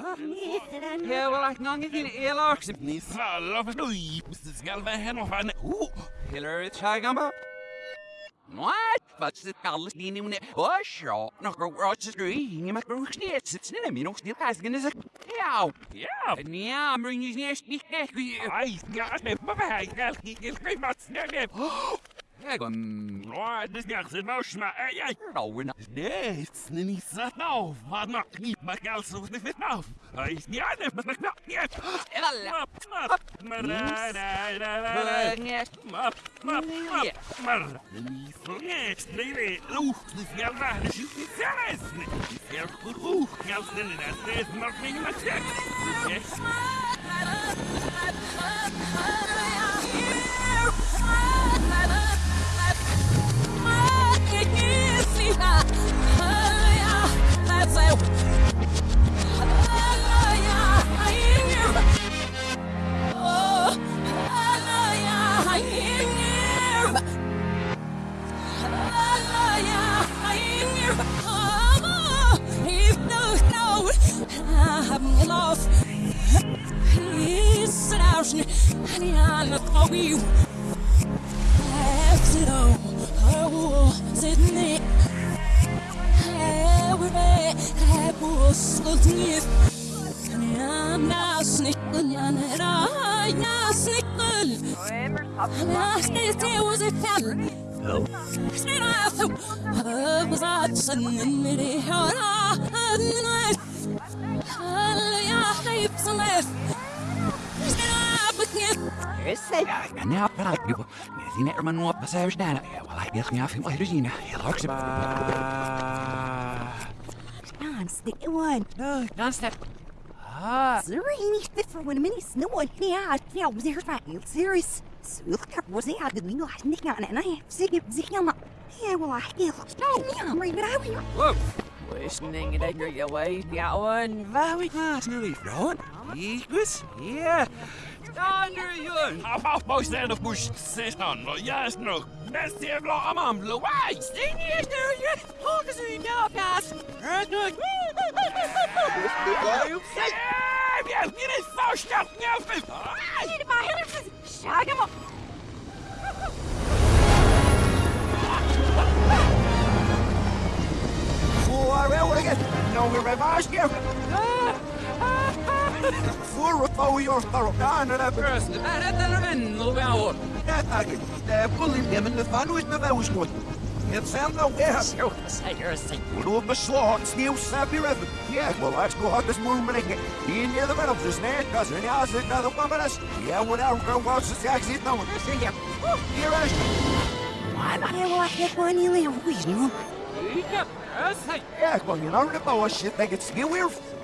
bij. Hij gaat geen mat. Nee, nee. Ja, kom. Oh, das ganze Maus mal. Ey, ey. Nou, we Nee, het is niet zo nou. Wat nog niet, maar geld zo niet fit nou. Hij is niet aan, maar ik nou niet. Map, map, maar da da da da. Map, map, map, maar. Niet vergeet, nee, nee. Oeh, dus ja, daar is het niet zelfs. Het is heel goed. Oeh, geld in dat is nog niet meer check. Yes. Je ziet er maar nog wat zijn staan. Ja, wel, ik wil niet veel meer zien. Heel erg. Non-stick one. No, dan stap. Ah, Sorry, niet fit for one minute. No one. Ja, ja, we zijn er Serious. Zulke was hij uit de winkel. Hij niet gaan en hij zeg je zeg je maar. Ja, wel, ik wil. Ja, maar ik ben uit hier. wow. Listening to your way, that one. Very Ah, is nu lief, Ron. Igus? Ja. Dander, Jön. Af, af, boys, stand up, bush. Zes dan. Juist nog. Best hier vlog am am. Louis. Sting je is Jön. Hoog is u nou, Kaas. Het nu. Ja, je is fout, ja, ja, Niet maar heel Shag hem op. Voor wel igen. Nou weer bij Vaas hier. Voor wat bouw je ons daarop aan en hebben. First, det är rätt vän och vi har. Ja, tack. Det är fullt hem en fan och inte väl skott. Ett sen då är Jo, säger sig. Och då beslag sneeuw snap your effort. Yeah, well, let's go hot this moon blinking. In near the middle, just near, cause in the house, another one of us. Yeah, whatever, go watch the taxi, no one. Listen, yeah. Here is. Ja, wel, ik heb een hele ruis nu. Ja, säg. Yeah, well, you know, the boy shit, they get skill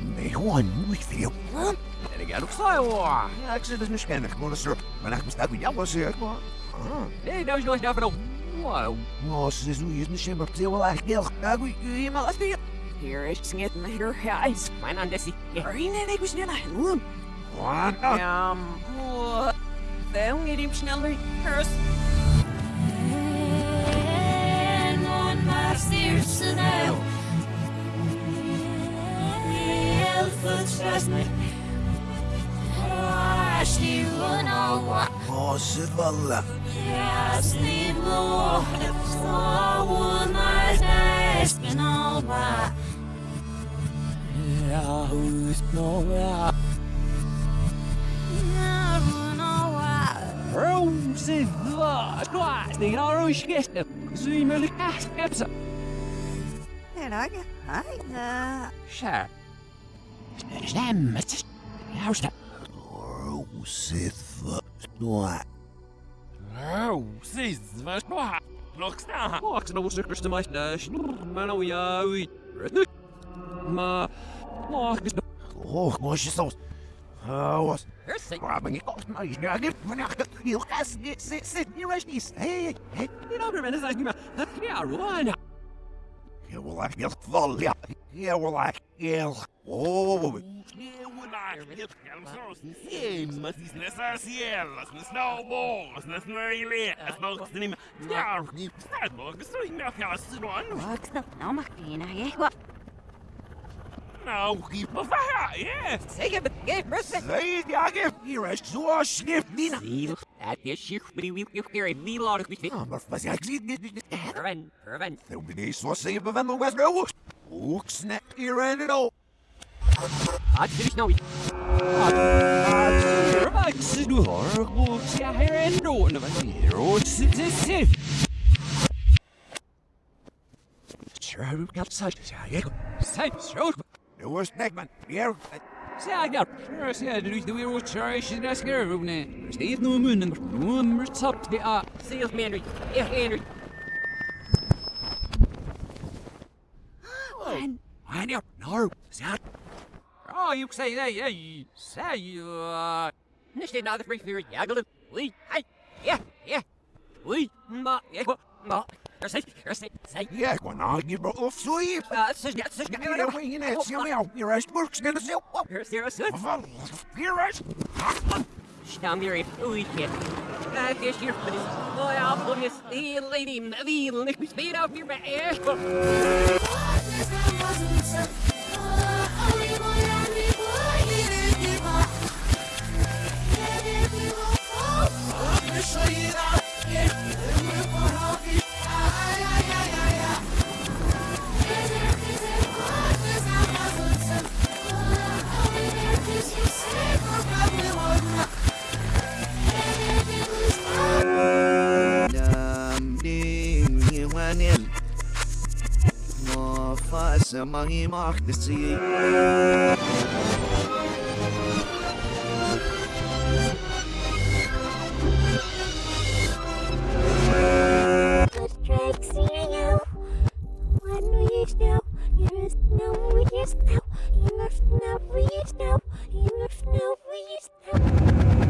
niet met een kunde. Nee, gewoon niet veel. En ik ga nog slaan. Ja, ik zit dus niet kennen. Gewoon eens Maar ik bestaat met jou was er. Nee, dat is nooit daar van Wow. Oh, ze is nu niet meer op heel erg heel. Ja, ik je maar als Hier is het hier guys. Mijn naam is Erin en ik was niet naar room. Wat? Ja, dan geht ihm schneller. Hörst En on my stairs days been all what Ja, hoe is het nou? Ja. Rose, vad, skvarsning har du skräst. Zymel kaskepsa. En ik, hij, eh, Kär. Stämmet. Ja, stämmet. Oh, ze vallen. Rose, vad ska Rockstar. Maaks nou sukkers te meisje. Maar nou ja, ui. Maar. Maak is. Oh, was je zo. Oh, was. Hersing. Maar ben ik op maar je ja, ik ben echt heel gas. Zit zit hier is niet. Hey, hey. Je nou weer mensen zeggen maar. Ja, Rwanda. Je wil echt heel val. Ja. Je wil echt heel. Oh, Sim, mas isso não é só cielos, não são bons, não são ilhas, não são nem... Ja, niet bestaat nog, zo ik merk jou als ze doen. Wat dat nou mag je ik wat Nou, giet me van ja. Zeker met geen rusten. nee, ja, ik hier is zo snip niet. Ziel. Het is zich, maar die wil je keer niet laten goed. Ah, maar was ik zie niet niet. Erwin, Erwin. Nou, ben ik zo zeven van de West nou. Ook snap hier en het al. Had je nou niet? Erwin, ze doen haar goed. Ja, her en doen. Wat hier, rood zit zit. Sure, got such. Ja, ik. Zijn zo. Nu was Nickman. Hier. Zeg ja, ja, du du weer wat sorry, she's not scared of me. Steeds no mun, no mer top de a. Sales man, ja, Henry. I know, no, zat. Oh, you say that, yeah, say you, uh, nicht den other free fear, ja, gelu, we, hey, yeah, yeah, we, ma, ja, ma, er sei, er sei, sei, Ja, ik wou nou niet meer op zoiets. sus, ja, sus, ja, Ja, we gaan net zien jou. Hier is Burks net zo. er is, er is, er is, Van, hier is. Stam hier oei kid. Kijk eens hier, meneer. Oh ja, meneer. Die lady, die ligt me speed af hier bij echt. Mangi macht es sie. Drake seeing you What do you What we know? You must know we know You must know we just know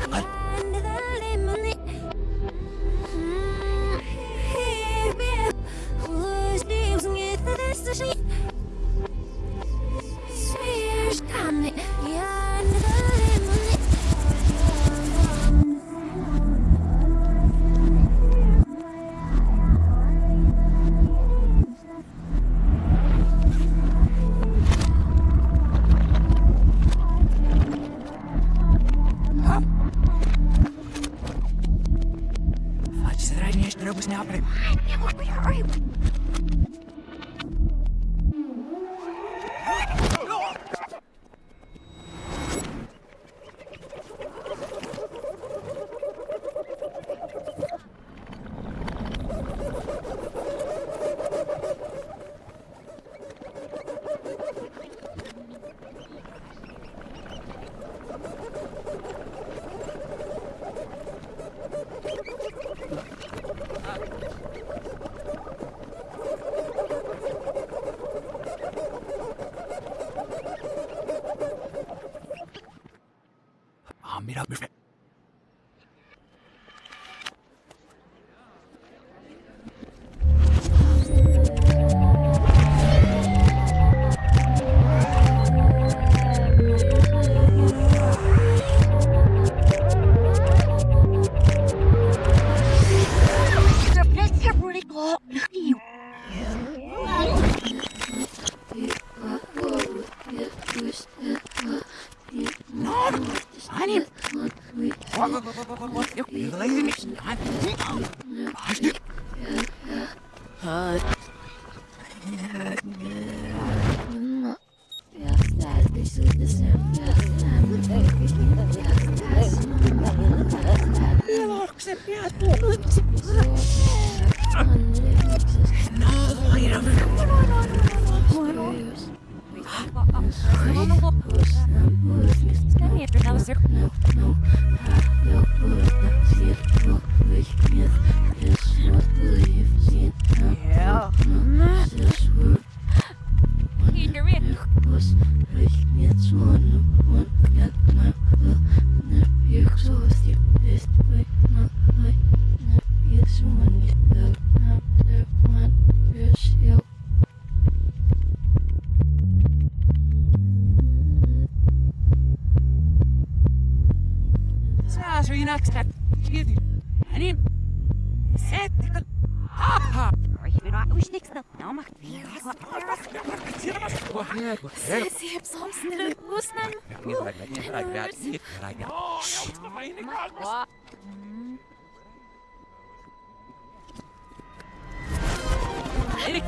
Sie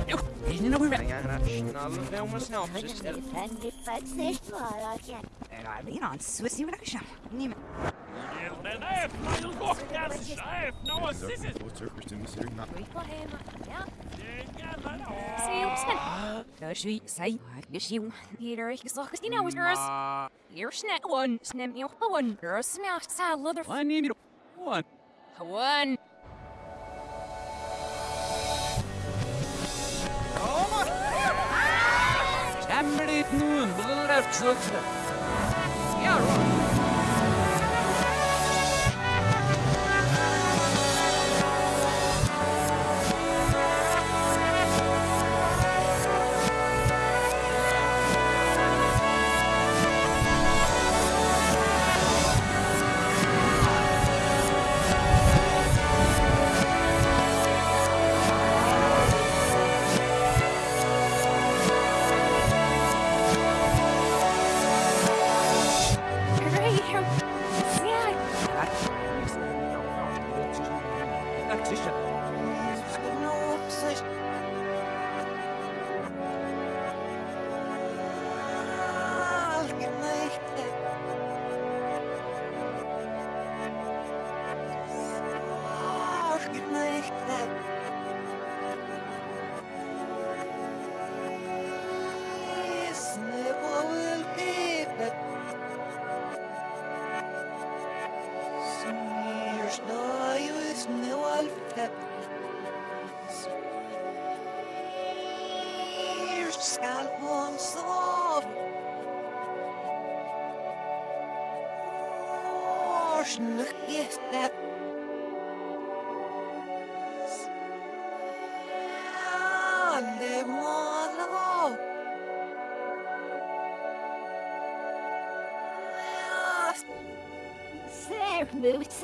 haben Kashi, Peter, ich sag, Christina was yours. You're snap one, snap me one, girl, smash, sad, leather, Hani bir one. Blöft sukta. Ja, då. Great.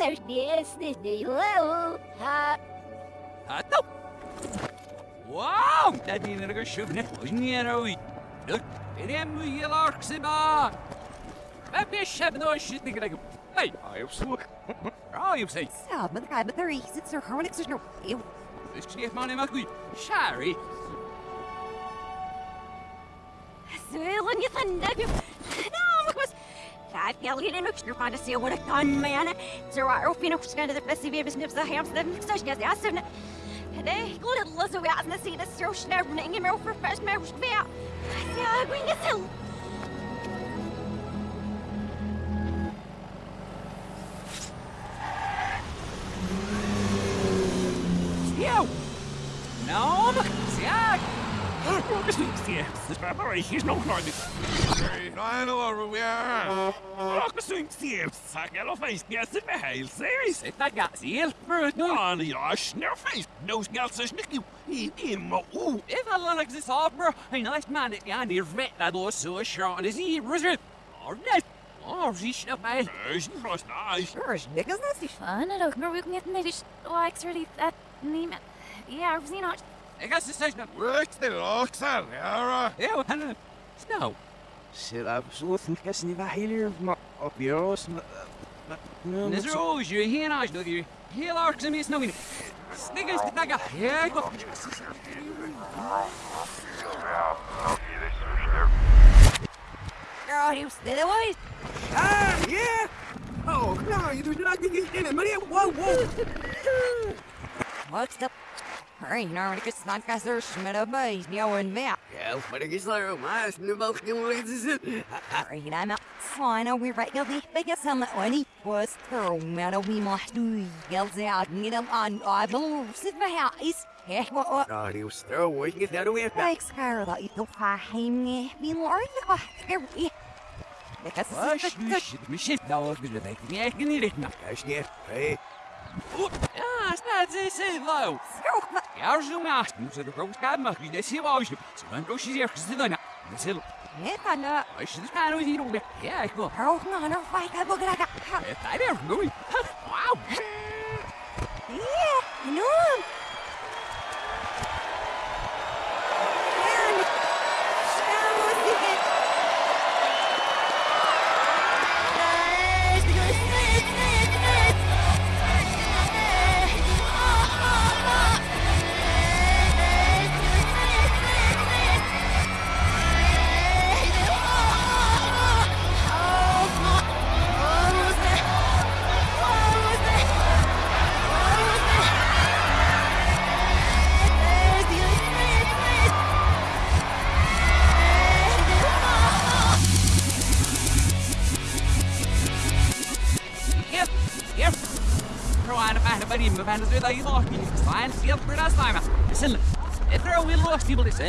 Yes, this the low. Ha. Ha. No. Wow, that means I'm going to shoot it. You know, look, benim bu yıl aksıma. Ben bir şey no shit bir gerek. Hey, ayıp soğuk. Ayıp sen. Sağ ben kaybı tarihi zıtsır harmonik zıtsır. This şey yapmanı makul. Şari. Söyle ne sandık. I've yelled in a mixture find to see what a gun man. I open up kind of the best of business, the hams, the mixers, yes, yes, and they go to Österreichisch I know where we are. Look, sind sie im Sagel auf ein Gelsen beheilt. Serious? Na, ganz ehrlich, Brut. Nein, ja, Schnurfeis. No, Gelsen ist nicht du. Immer u. If I like this opera, man at the end der Wett, that was so short schauen, ist hier, Rüssel. Oh, nicht. Oh, sie ist dabei. Nice. Sure, was nice. Ist nicht was. Fun, I don't know, we can get maybe... Oh, actually, that... Niemand... Yeah, I've seen it. I guess the station. Work the locks out, Yara. Yeah, Hannah. Snow. Shit, I'm so thinking if I hear my up yours. Is there always you here now? Do you? Heel arcs and me snowing. Sniggers to tagga. Yeah, go. Girl, you still away. Ah, yeah! Oh, no, you do not get in it, Maria. Whoa, whoa! What's the? Hurry, now I guess not guys are schmidt a base, yo and me. Ja, maar ik is daar ook maar. Nu mag ik hem eens zitten. Hurry, I'm out. Fine, we're right, you'll be biggest on the one. Was throw matter we must do. Yells out, need them on. I believe, sit my house. Yeah, what, what? Ja, die was er, hoor. Ik get daar weer. Like, Scar, that you don't find me. Be Lord, here we. Because Wash, shit, me shit. Now, look at the thing. Yeah, I can eat it now. Ja, sneer. Hey. Ah, staat ze zin low. Ja, zo naast. Nu zit er ook schaam, maar wie dat zie je Zo dan go she's ergens te doen. Dat is heel. Yeah, no. Als je de schaam niet hier Listen, if there are will lost people, listen,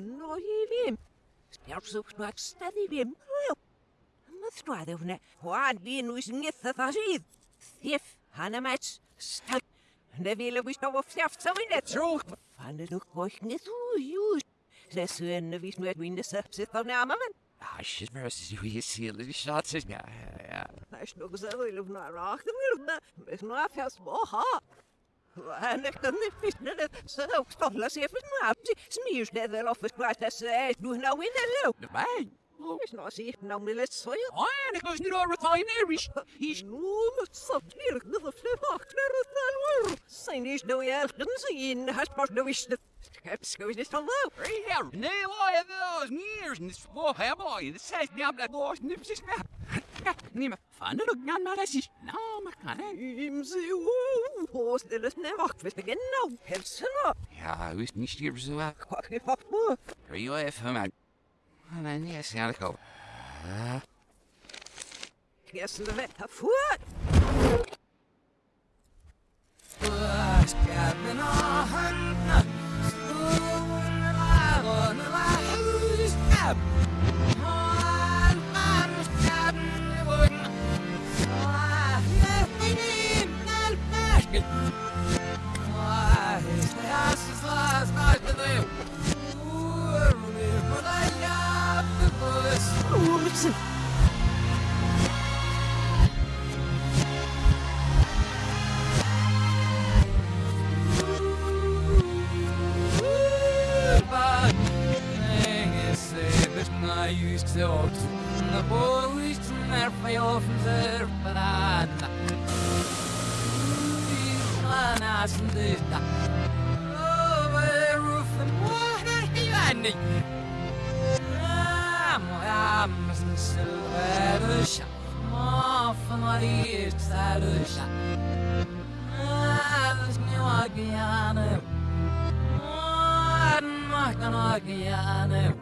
nog ston o i ddim. Sbiawr sŵch nhw agstad i ddim. Mae stwad yw hwnna. Wan di nhw sy'n nitha tha sydd. Thief, hanna met, stag. Ne vil vi stå och fjafsa vid det tråk. Fan är nog koiknet ujus. Det sönder vi snöt vinner säpset av närmare men. Ah, she's mercy. You see a little shots. Yeah, yeah. Nej, nog så vill du nog rakt med det. Men snart fjärs boha. Han är kan det finns det så stolla sig för snabbt. Smirs det väl av för att säga du nå in det lo. Nej. Snart sig någon vill så ju. Ah, det kanske du har refineries. He's Nu så blir det det för vaknar och tal. Sen är det ju allt den sin har spart då visst. Ska vi det stanna? right here. No, I have those years and this oh, hey boy, this says me I'm like lost nips is now. Nima, fanno du gnan malasis? No, makane. Imsi, hos det ne vaktvist genau, persona. Ja, wist niet hier zo wat. Kwak i fakmo. Rio even maar. Men yes, ja, ik hoop. Gessen det vetta sorts of The you. Ramram Silverusha Mafmari Sarusha I Armaganagianem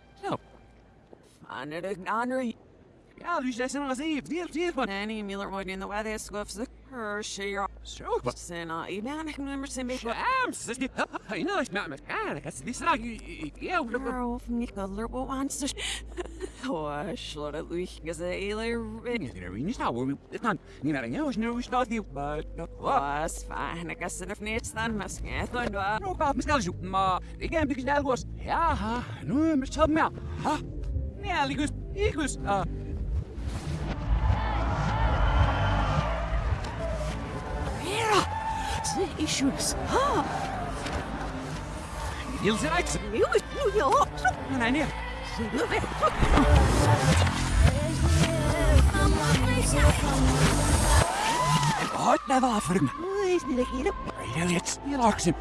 Zo. Aan Henry. Ja, dus nog eens even. Die hier van. Danny Miller wordt in de weather scuffs the Hershey. Zo, wat? Sena, ik ben ik nummer zijn beetje. Shams, is dit. Je nou is met me. Dat is die straat. Ja, hoe Girl, niet color, wat wants to. Oh, slot het lucht, gezellig. Ik er niet nou. Het kan niet naar jou, is nou staat die. Maar was fijn, ik kan er niet staan, maar schijt dan. Nou, ik me snel zoeken, maar ik heb een snel was. Ja, nu met z'n meer. Ha, ja, ik was, ik was, ah. Mira, the issues. Ha, zijn uit. nu is nu je op. Nee, nee. Nu weer. Hart naar. Nu is niet hier. Ja, jetzt. Hier lag ze.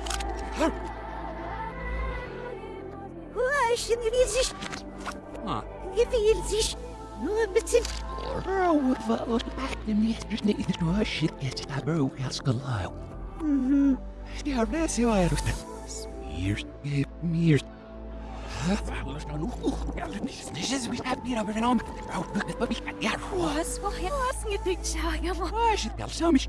Hoe is je niet zich? Je wil zich. Nu een beetje. Bro, wat wat maakt hem niet? Dus niet dat we shit get dat bro has gelau. Mhm. Ja, dat is heel erg. Smeers, smeers. Wat is nou nog? Ja, dat is niet eens wie gaat hier over een om. Bro, het wat ik ja, Was, was, was, je denkt, ja, ja, maar. was het wel zo mis.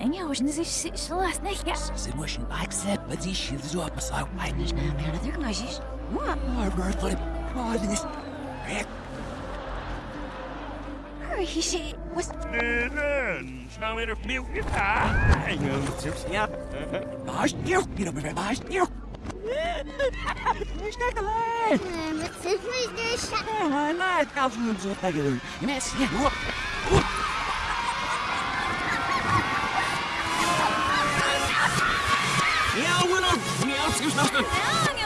leibust, så jam snjan din vecka. Rafus, nu bryr sig inte i refå. Lars, men even hoe je lachen. Love you. Oh, man. If that was the mistake. Wie verder blikst een homme? En ja, was niet zo last, nee, ja. Ze moesten accept, van zo tegen doen. Mes, ja.